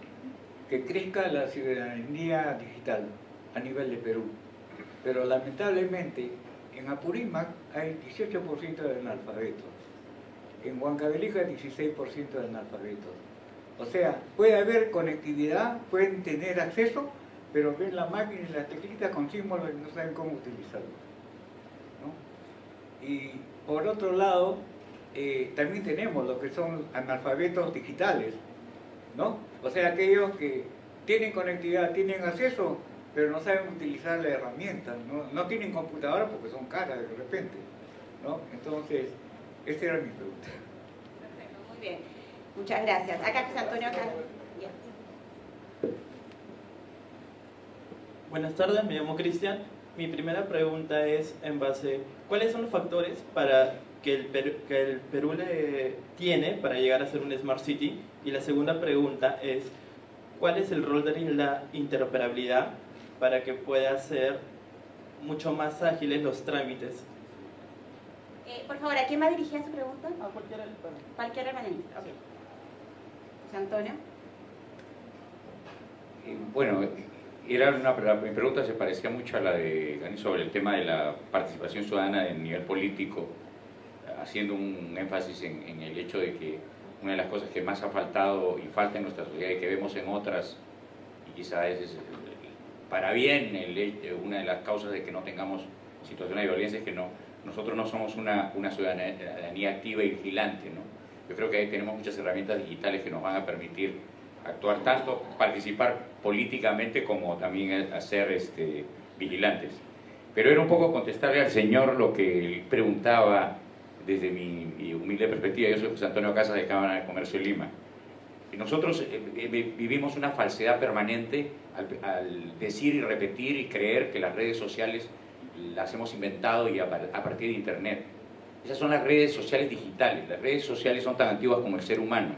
que crezca la ciudadanía digital a nivel de Perú, pero lamentablemente en Apurímac hay 18% de analfabetos en Huancavelica 16% de analfabetos. O sea, puede haber conectividad, pueden tener acceso, pero ven la máquina y las teclitas con símbolos y no saben cómo utilizarlo. Y por otro lado, eh, también tenemos lo que son analfabetos digitales, ¿no? O sea, aquellos que tienen conectividad, tienen acceso, pero no saben utilizar la herramienta, no, no tienen computadora porque son caras de repente, ¿no? Entonces, esa era mi pregunta. Perfecto, muy bien. Muchas gracias. Acá, José Antonio, acá. Bien. Buenas tardes, me llamo Cristian. Mi primera pregunta es en base, ¿cuáles son los factores para que el, Perú, que el Perú le tiene para llegar a ser un Smart City? Y la segunda pregunta es, ¿cuál es el rol de la interoperabilidad para que pueda ser mucho más ágiles los trámites eh, por favor, ¿a quién va dirigida su pregunta? A cualquiera del panel. Cualquier panelista. Okay. José Antonio. Eh, bueno, era una, mi pregunta se parecía mucho a la de Gani sobre el tema de la participación ciudadana en nivel político, haciendo un énfasis en, en, el hecho de que una de las cosas que más ha faltado y falta en nuestra sociedad y que vemos en otras, y quizás es, para bien el, una de las causas de que no tengamos situaciones de violencia es que no nosotros no somos una, una ciudadanía activa y vigilante. ¿no? Yo creo que ahí tenemos muchas herramientas digitales que nos van a permitir actuar tanto, participar políticamente como también hacer este, vigilantes. Pero era un poco contestarle al señor lo que él preguntaba desde mi, mi humilde perspectiva. Yo soy José Antonio Casas de Cámara de Comercio de Lima. Nosotros eh, vivimos una falsedad permanente al, al decir y repetir y creer que las redes sociales las hemos inventado y a, partir de Internet. Esas son las redes sociales digitales. Las redes sociales son tan antiguas como el ser humano.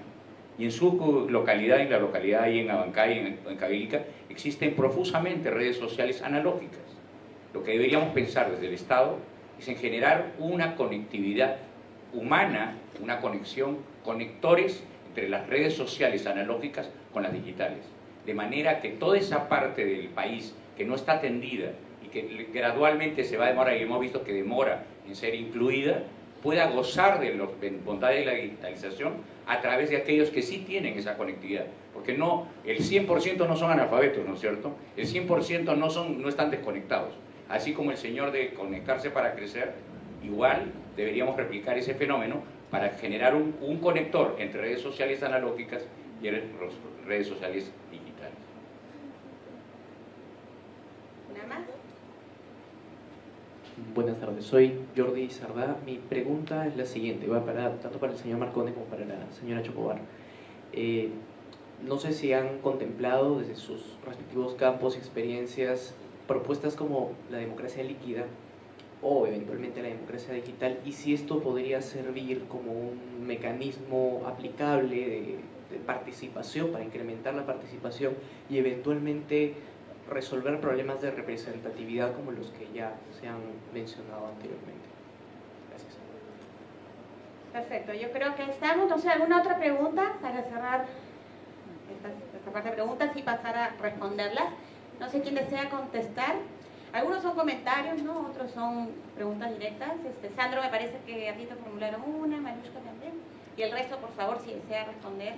Y en su localidad, en la localidad ahí en Abancay, en, en Cabilica, existen profusamente redes sociales analógicas. Lo que deberíamos pensar desde el Estado es en generar una conectividad humana, una conexión, conectores entre las redes sociales analógicas con las digitales. De manera que toda esa parte del país que no está atendida y que gradualmente se va a demorar, y hemos visto que demora en ser incluida, pueda gozar de las bondades de la digitalización a través de aquellos que sí tienen esa conectividad. Porque no, el 100% no son analfabetos, ¿no es cierto? El 100% no, son, no están desconectados. Así como el señor de conectarse para crecer, igual deberíamos replicar ese fenómeno para generar un, un conector entre redes sociales analógicas y redes sociales digitales. ¿Nada más? Buenas tardes, soy Jordi Sardá. Mi pregunta es la siguiente, va para, tanto para el señor Marcone como para la señora Chocobar. Eh, no sé si han contemplado desde sus respectivos campos y experiencias propuestas como la democracia líquida o eventualmente la democracia digital y si esto podría servir como un mecanismo aplicable de, de participación para incrementar la participación y eventualmente resolver problemas de representatividad como los que ya se han mencionado anteriormente. Gracias. Perfecto, yo creo que estamos. Sé, ¿alguna otra pregunta para cerrar esta, esta parte de preguntas y pasar a responderlas? No sé quién desea contestar. Algunos son comentarios, ¿no? Otros son preguntas directas. Este, Sandro, me parece que a ti te formularon una, Manushka también. Y el resto, por favor, si desea responder.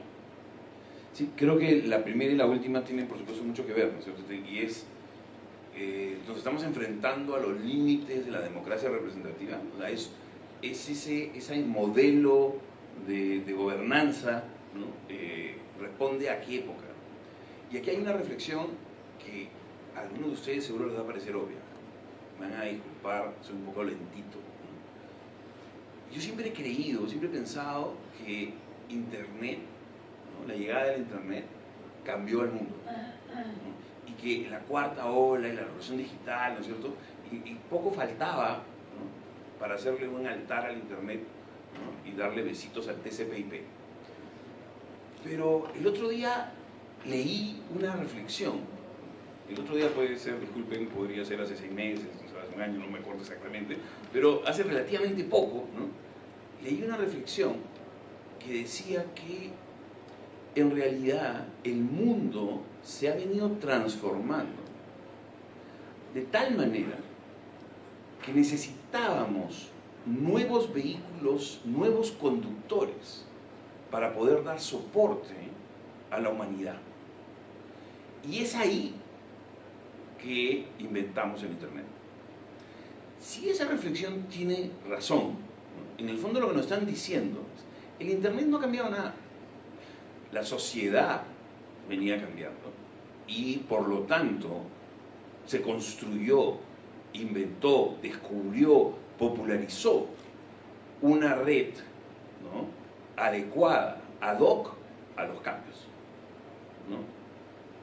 Sí, creo que la primera y la última tienen por supuesto mucho que ver, ¿no es cierto? Y es, eh, nos estamos enfrentando a los límites de la democracia representativa, o sea, es, es ese, ese modelo de, de gobernanza, ¿no? Eh, responde a qué época. Y aquí hay una reflexión algunos de ustedes seguro les va a parecer obvia, me van a disculpar, soy un poco lentito. ¿no? Yo siempre he creído, siempre he pensado que Internet la llegada del Internet cambió el mundo. ¿no? Y que la cuarta ola y la revolución digital, ¿no es cierto? Y, y poco faltaba ¿no? para hacerle un altar al Internet ¿no? y darle besitos al TCP/IP. Pero el otro día leí una reflexión. El otro día puede ser, disculpen, podría ser hace seis meses, hace un año, no me acuerdo exactamente, pero hace relativamente poco, ¿no? leí una reflexión que decía que en realidad el mundo se ha venido transformando de tal manera que necesitábamos nuevos vehículos, nuevos conductores para poder dar soporte a la humanidad. Y es ahí que inventamos el Internet. Si esa reflexión tiene razón, en el fondo lo que nos están diciendo es, el Internet no ha cambiado nada la sociedad venía cambiando y por lo tanto se construyó, inventó, descubrió, popularizó una red adecuada, ad hoc a los cambios.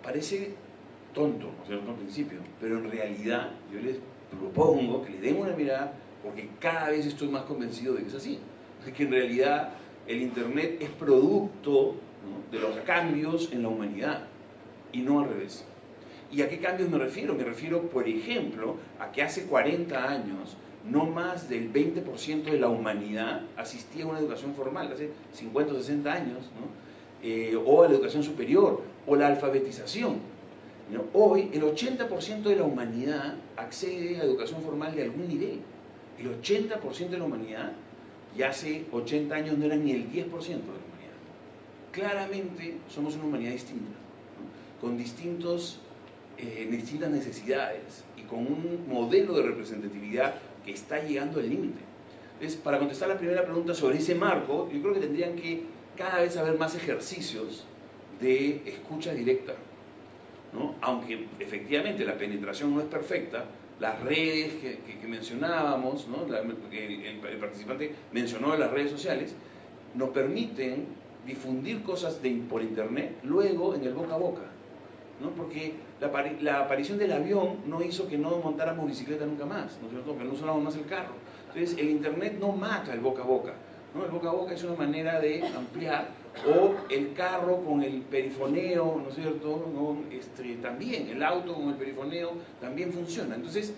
Parece tonto, ¿no es cierto?, al principio, pero en realidad yo les propongo que le den una mirada porque cada vez estoy más convencido de que es así, de que en realidad el Internet es producto de los cambios en la humanidad y no al revés. ¿Y a qué cambios me refiero? Me refiero, por ejemplo, a que hace 40 años no más del 20% de la humanidad asistía a una educación formal, hace 50 o 60 años, ¿no? Eh, o a la educación superior, o la alfabetización. Hoy el 80% de la humanidad accede a educación formal de algún nivel. El 80% de la humanidad, y hace 80 años no era ni el 10% de la humanidad claramente somos una humanidad distinta, con distintos, eh, distintas necesidades y con un modelo de representatividad que está llegando al límite. Entonces, para contestar la primera pregunta sobre ese marco, yo creo que tendrían que cada vez haber más ejercicios de escucha directa. ¿No? Aunque efectivamente la penetración no es perfecta, las redes que, que, que mencionábamos, ¿no? la, el, el participante mencionó las redes sociales, nos permiten difundir cosas por internet luego en el boca a boca. ¿no? Porque la, aparición del avión no hizo que no montáramos bicicleta nunca más, ¿no no más el carro. Entonces, el internet no mata el boca a boca. El boca a boca es una manera de ampliar O el carro con el perifoneo, ¿no es cierto? ¿No? Este, también, el auto con el perifoneo también funciona. Entonces,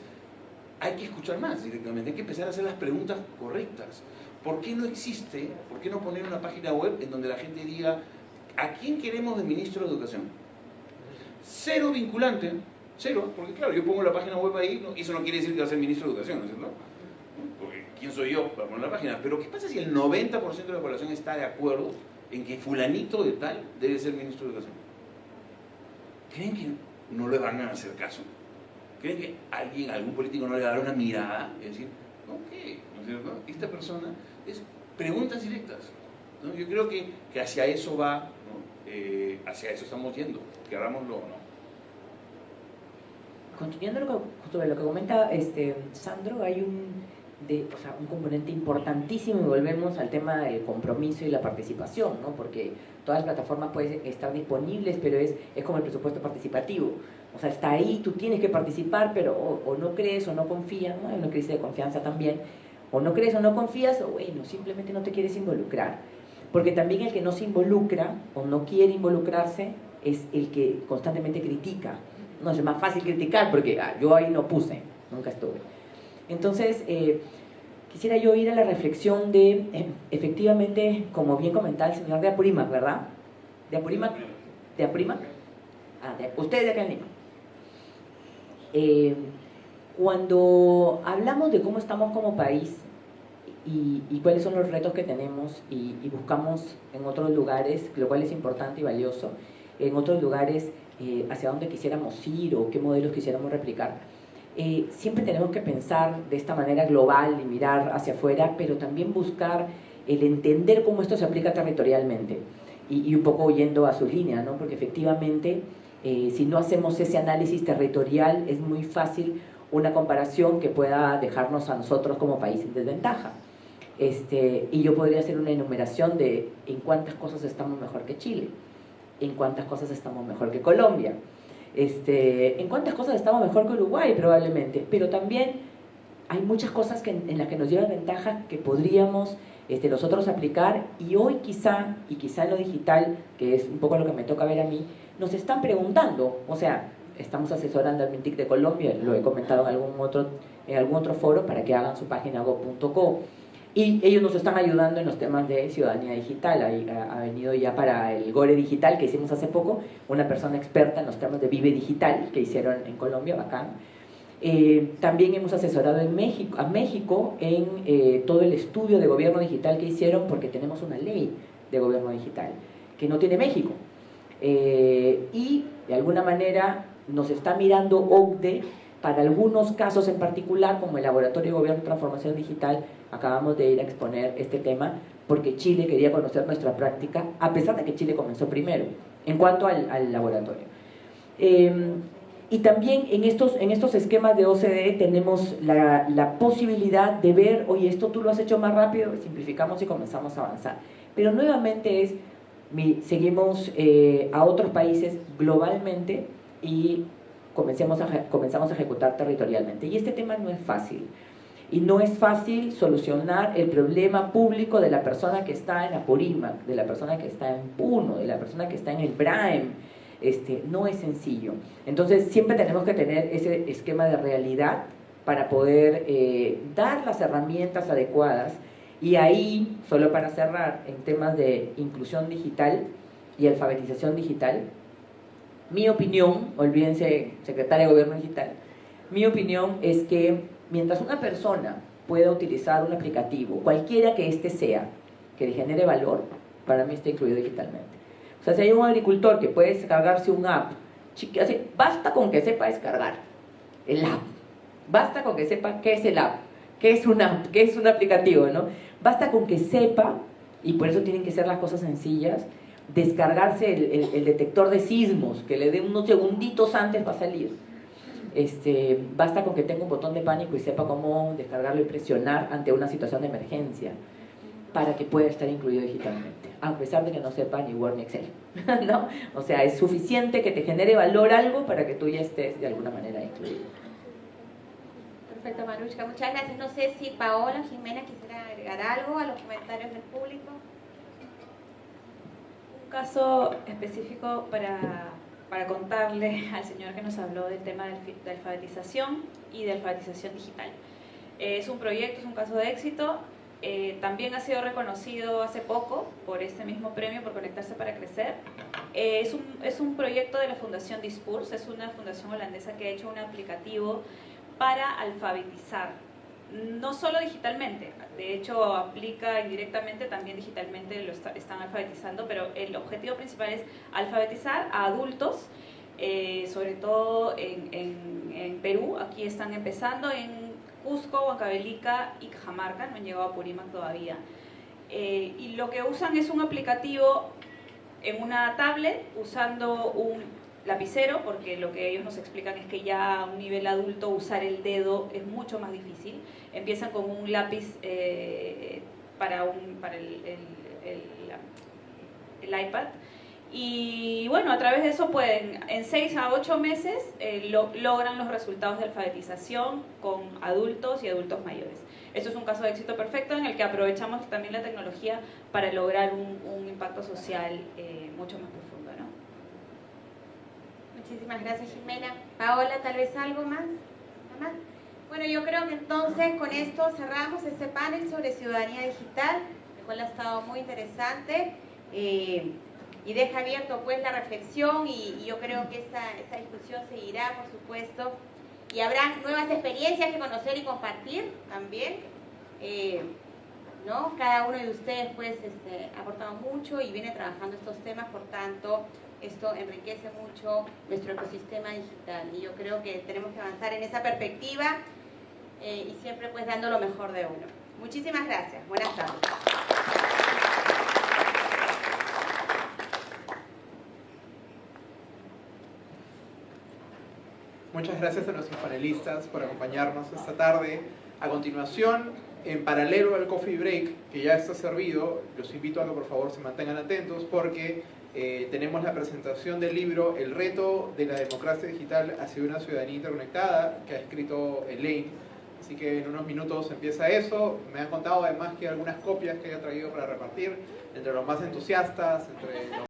hay que escuchar más directamente, hay que empezar a hacer las preguntas correctas. ¿Por qué no existe, por qué no poner una página web en donde la gente diga, ¿a quién queremos de ministro de Educación? Cero vinculante, cero, porque claro, yo pongo la página web ahí, eso no quiere decir que va a ser ministro de Educación, ¿no es cierto? Porque ¿quién soy yo para poner la página? Pero ¿qué pasa si el 90% de la población está de acuerdo en que fulanito de tal debe ser ministro de Educación? ¿Creen que no le van a hacer caso? ¿Creen que alguien, algún político no le va a dar una mirada y decir, ok, ¿no es cierto? Esta persona es preguntas directas. ¿no? Yo creo que, que, hacia eso va, eh, hacia eso estamos yendo, querámoslo o no. Continuando sobre lo que comenta este, Sandro, hay un, de, o sea, un componente importantísimo y volvemos al tema del compromiso y la participación, ¿no? porque todas las plataformas pueden estar disponibles, pero es, es como el presupuesto participativo. O sea, está ahí, tú tienes que participar, pero o, o no crees o no confías, ¿no? hay una crisis de confianza también, o no crees o no confías, o bueno, simplemente no te quieres involucrar. Porque también el que no se involucra o no quiere involucrarse es el que constantemente critica. No es más fácil criticar porque ah, yo ahí no puse, nunca estuve. Entonces, eh, quisiera yo ir a la reflexión de, eh, efectivamente, como bien comentaba el señor de Apurímac, ¿verdad? ¿De Apurímac? ¿De Apurímac? Ah, de, ustedes de acá en Lima. Eh, cuando hablamos de cómo estamos como país y, cuáles son los retos que tenemos y, y, buscamos en otros lugares, lo cual es importante y valioso, en otros lugares eh, hacia dónde quisiéramos ir o qué modelos quisiéramos replicar, eh, siempre tenemos que pensar de esta manera global y mirar hacia afuera, pero también buscar el entender cómo esto se aplica territorialmente y, y un poco oyendo a su línea, ¿no? porque efectivamente eh, si no hacemos ese análisis territorial es muy fácil una comparación que pueda dejarnos a nosotros como país en desventaja. Este, y yo podría hacer una enumeración de en cuántas cosas estamos mejor que Chile, en cuántas cosas estamos mejor que Colombia, este, en cuántas cosas estamos mejor que Uruguay probablemente, pero también hay muchas cosas que, en las que nos llevan ventaja que podríamos este, nosotros aplicar. Y hoy quizá, y quizá lo digital, que es un poco lo que me toca ver a mí, nos están preguntando, o sea, estamos asesorando al MINTIC de Colombia, lo he comentado en algún otro, en algún otro foro para que hagan su página go.co y ellos nos están ayudando en los temas de ciudadanía digital. Ha, ha, venido ya para el Gore Digital que hicimos hace poco, una persona experta en los temas de Vive Digital que hicieron en Colombia, bacán. Eh, también hemos asesorado en México, a México en eh, todo el estudio de gobierno digital que hicieron porque tenemos una ley de gobierno digital que no tiene México. Eh, y de alguna manera nos está mirando OCDE para algunos casos en particular, como el Laboratorio de Gobierno y Transformación Digital, acabamos de ir a exponer este tema porque Chile quería conocer nuestra práctica, a pesar de que Chile comenzó primero, en cuanto al, al laboratorio. Eh, y también en estos, en estos esquemas de OCDE tenemos la, la, posibilidad de ver, oye, esto tú lo has hecho más rápido, simplificamos y comenzamos a avanzar. Pero nuevamente es, seguimos eh, a otros países globalmente y comencemos a, comenzamos a ejecutar territorialmente. Y este tema no es fácil. Y no es fácil solucionar el problema público de la persona que está en Apurímac, de la persona que está en Puno, de la persona que está en el Braem. Este, no es sencillo. Entonces siempre tenemos que tener ese esquema de realidad para poder eh, dar las herramientas adecuadas y ahí, solo para cerrar, en temas de inclusión digital y alfabetización digital, mi opinión, olvídense, secretaria de Gobierno Digital, mi opinión es que mientras una persona pueda utilizar un aplicativo, cualquiera que éste sea, que le genere valor, para mí está incluido digitalmente. O sea, si hay un agricultor que puede descargarse un app, basta con que sepa descargar el app, basta con que sepa qué es el app, qué es una app, qué es un aplicativo, ¿no? Basta con que sepa, y por eso tienen que ser las cosas sencillas, descargarse el, el, el, detector de sismos, que le dé unos segunditos antes para salir. Este, basta con que tenga un botón de pánico y sepa cómo descargarlo y presionar ante una situación de emergencia para que pueda estar incluido digitalmente, a pesar de que no sepa ni Word ni Excel. ¿no? O sea, es suficiente que te genere valor algo para que tú ya estés de alguna manera incluido. Perfecto, Marushka. Muchas gracias. No sé si Paola Jimena quisiera agregar algo a los comentarios del público. Caso específico para, para contarle al señor que nos habló del tema de alfabetización y de alfabetización digital. Eh, es un proyecto, es un caso de éxito. eh, también ha sido reconocido hace poco por este mismo premio, por Conectarse para Crecer. Eh, es, un, es un proyecto de la Fundación Dispurs, es una fundación holandesa que ha hecho un aplicativo para alfabetizar, no solo digitalmente, de hecho aplica indirectamente también digitalmente, lo está- están alfabetizando, pero el objetivo principal es alfabetizar a adultos, eh, sobre todo en, Perú, aquí están empezando en Cusco, Huancavelica y Cajamarca, no han llegado a Purímac todavía. Eh, y lo que usan es un aplicativo en una tablet usando un lapicero, porque lo que ellos nos explican es que ya a un nivel adulto usar el dedo es mucho más difícil. Empiezan con un lápiz eh, para, un, para el, iPad. Y bueno, a través de eso pueden, en 6 a 8 meses, eh, lo- logran los resultados de alfabetización con adultos y adultos mayores. Esto es un caso de éxito perfecto en el que aprovechamos también la tecnología para lograr un, un impacto social eh, mucho más profundo. Muchísimas gracias, Jimena. Paola, tal vez algo más. Bueno, yo creo que entonces con esto cerramos este panel sobre ciudadanía digital, el cual ha estado muy interesante eh, y deja abierto pues la reflexión y, yo creo que esta, esta discusión seguirá, por supuesto, y habrá nuevas experiencias que conocer y compartir también. Eh, ¿no? Cada uno de ustedes pues este, ha aportado mucho y viene trabajando estos temas, por tanto, esto enriquece mucho nuestro ecosistema digital y yo creo que tenemos que avanzar en esa perspectiva eh, y siempre pues dando lo mejor de uno. Muchísimas gracias. Buenas tardes. Muchas gracias a nuestros panelistas por acompañarnos esta tarde. A continuación, en paralelo al coffee break que ya está servido, los invito a que por favor se mantengan atentos porque eh, tenemos la presentación del libro El reto de la democracia digital hacia una ciudadanía interconectada que ha escrito Elaine. Así que en unos minutos empieza eso. Me han contado además que algunas copias que haya traído para repartir entre los más entusiastas, entre los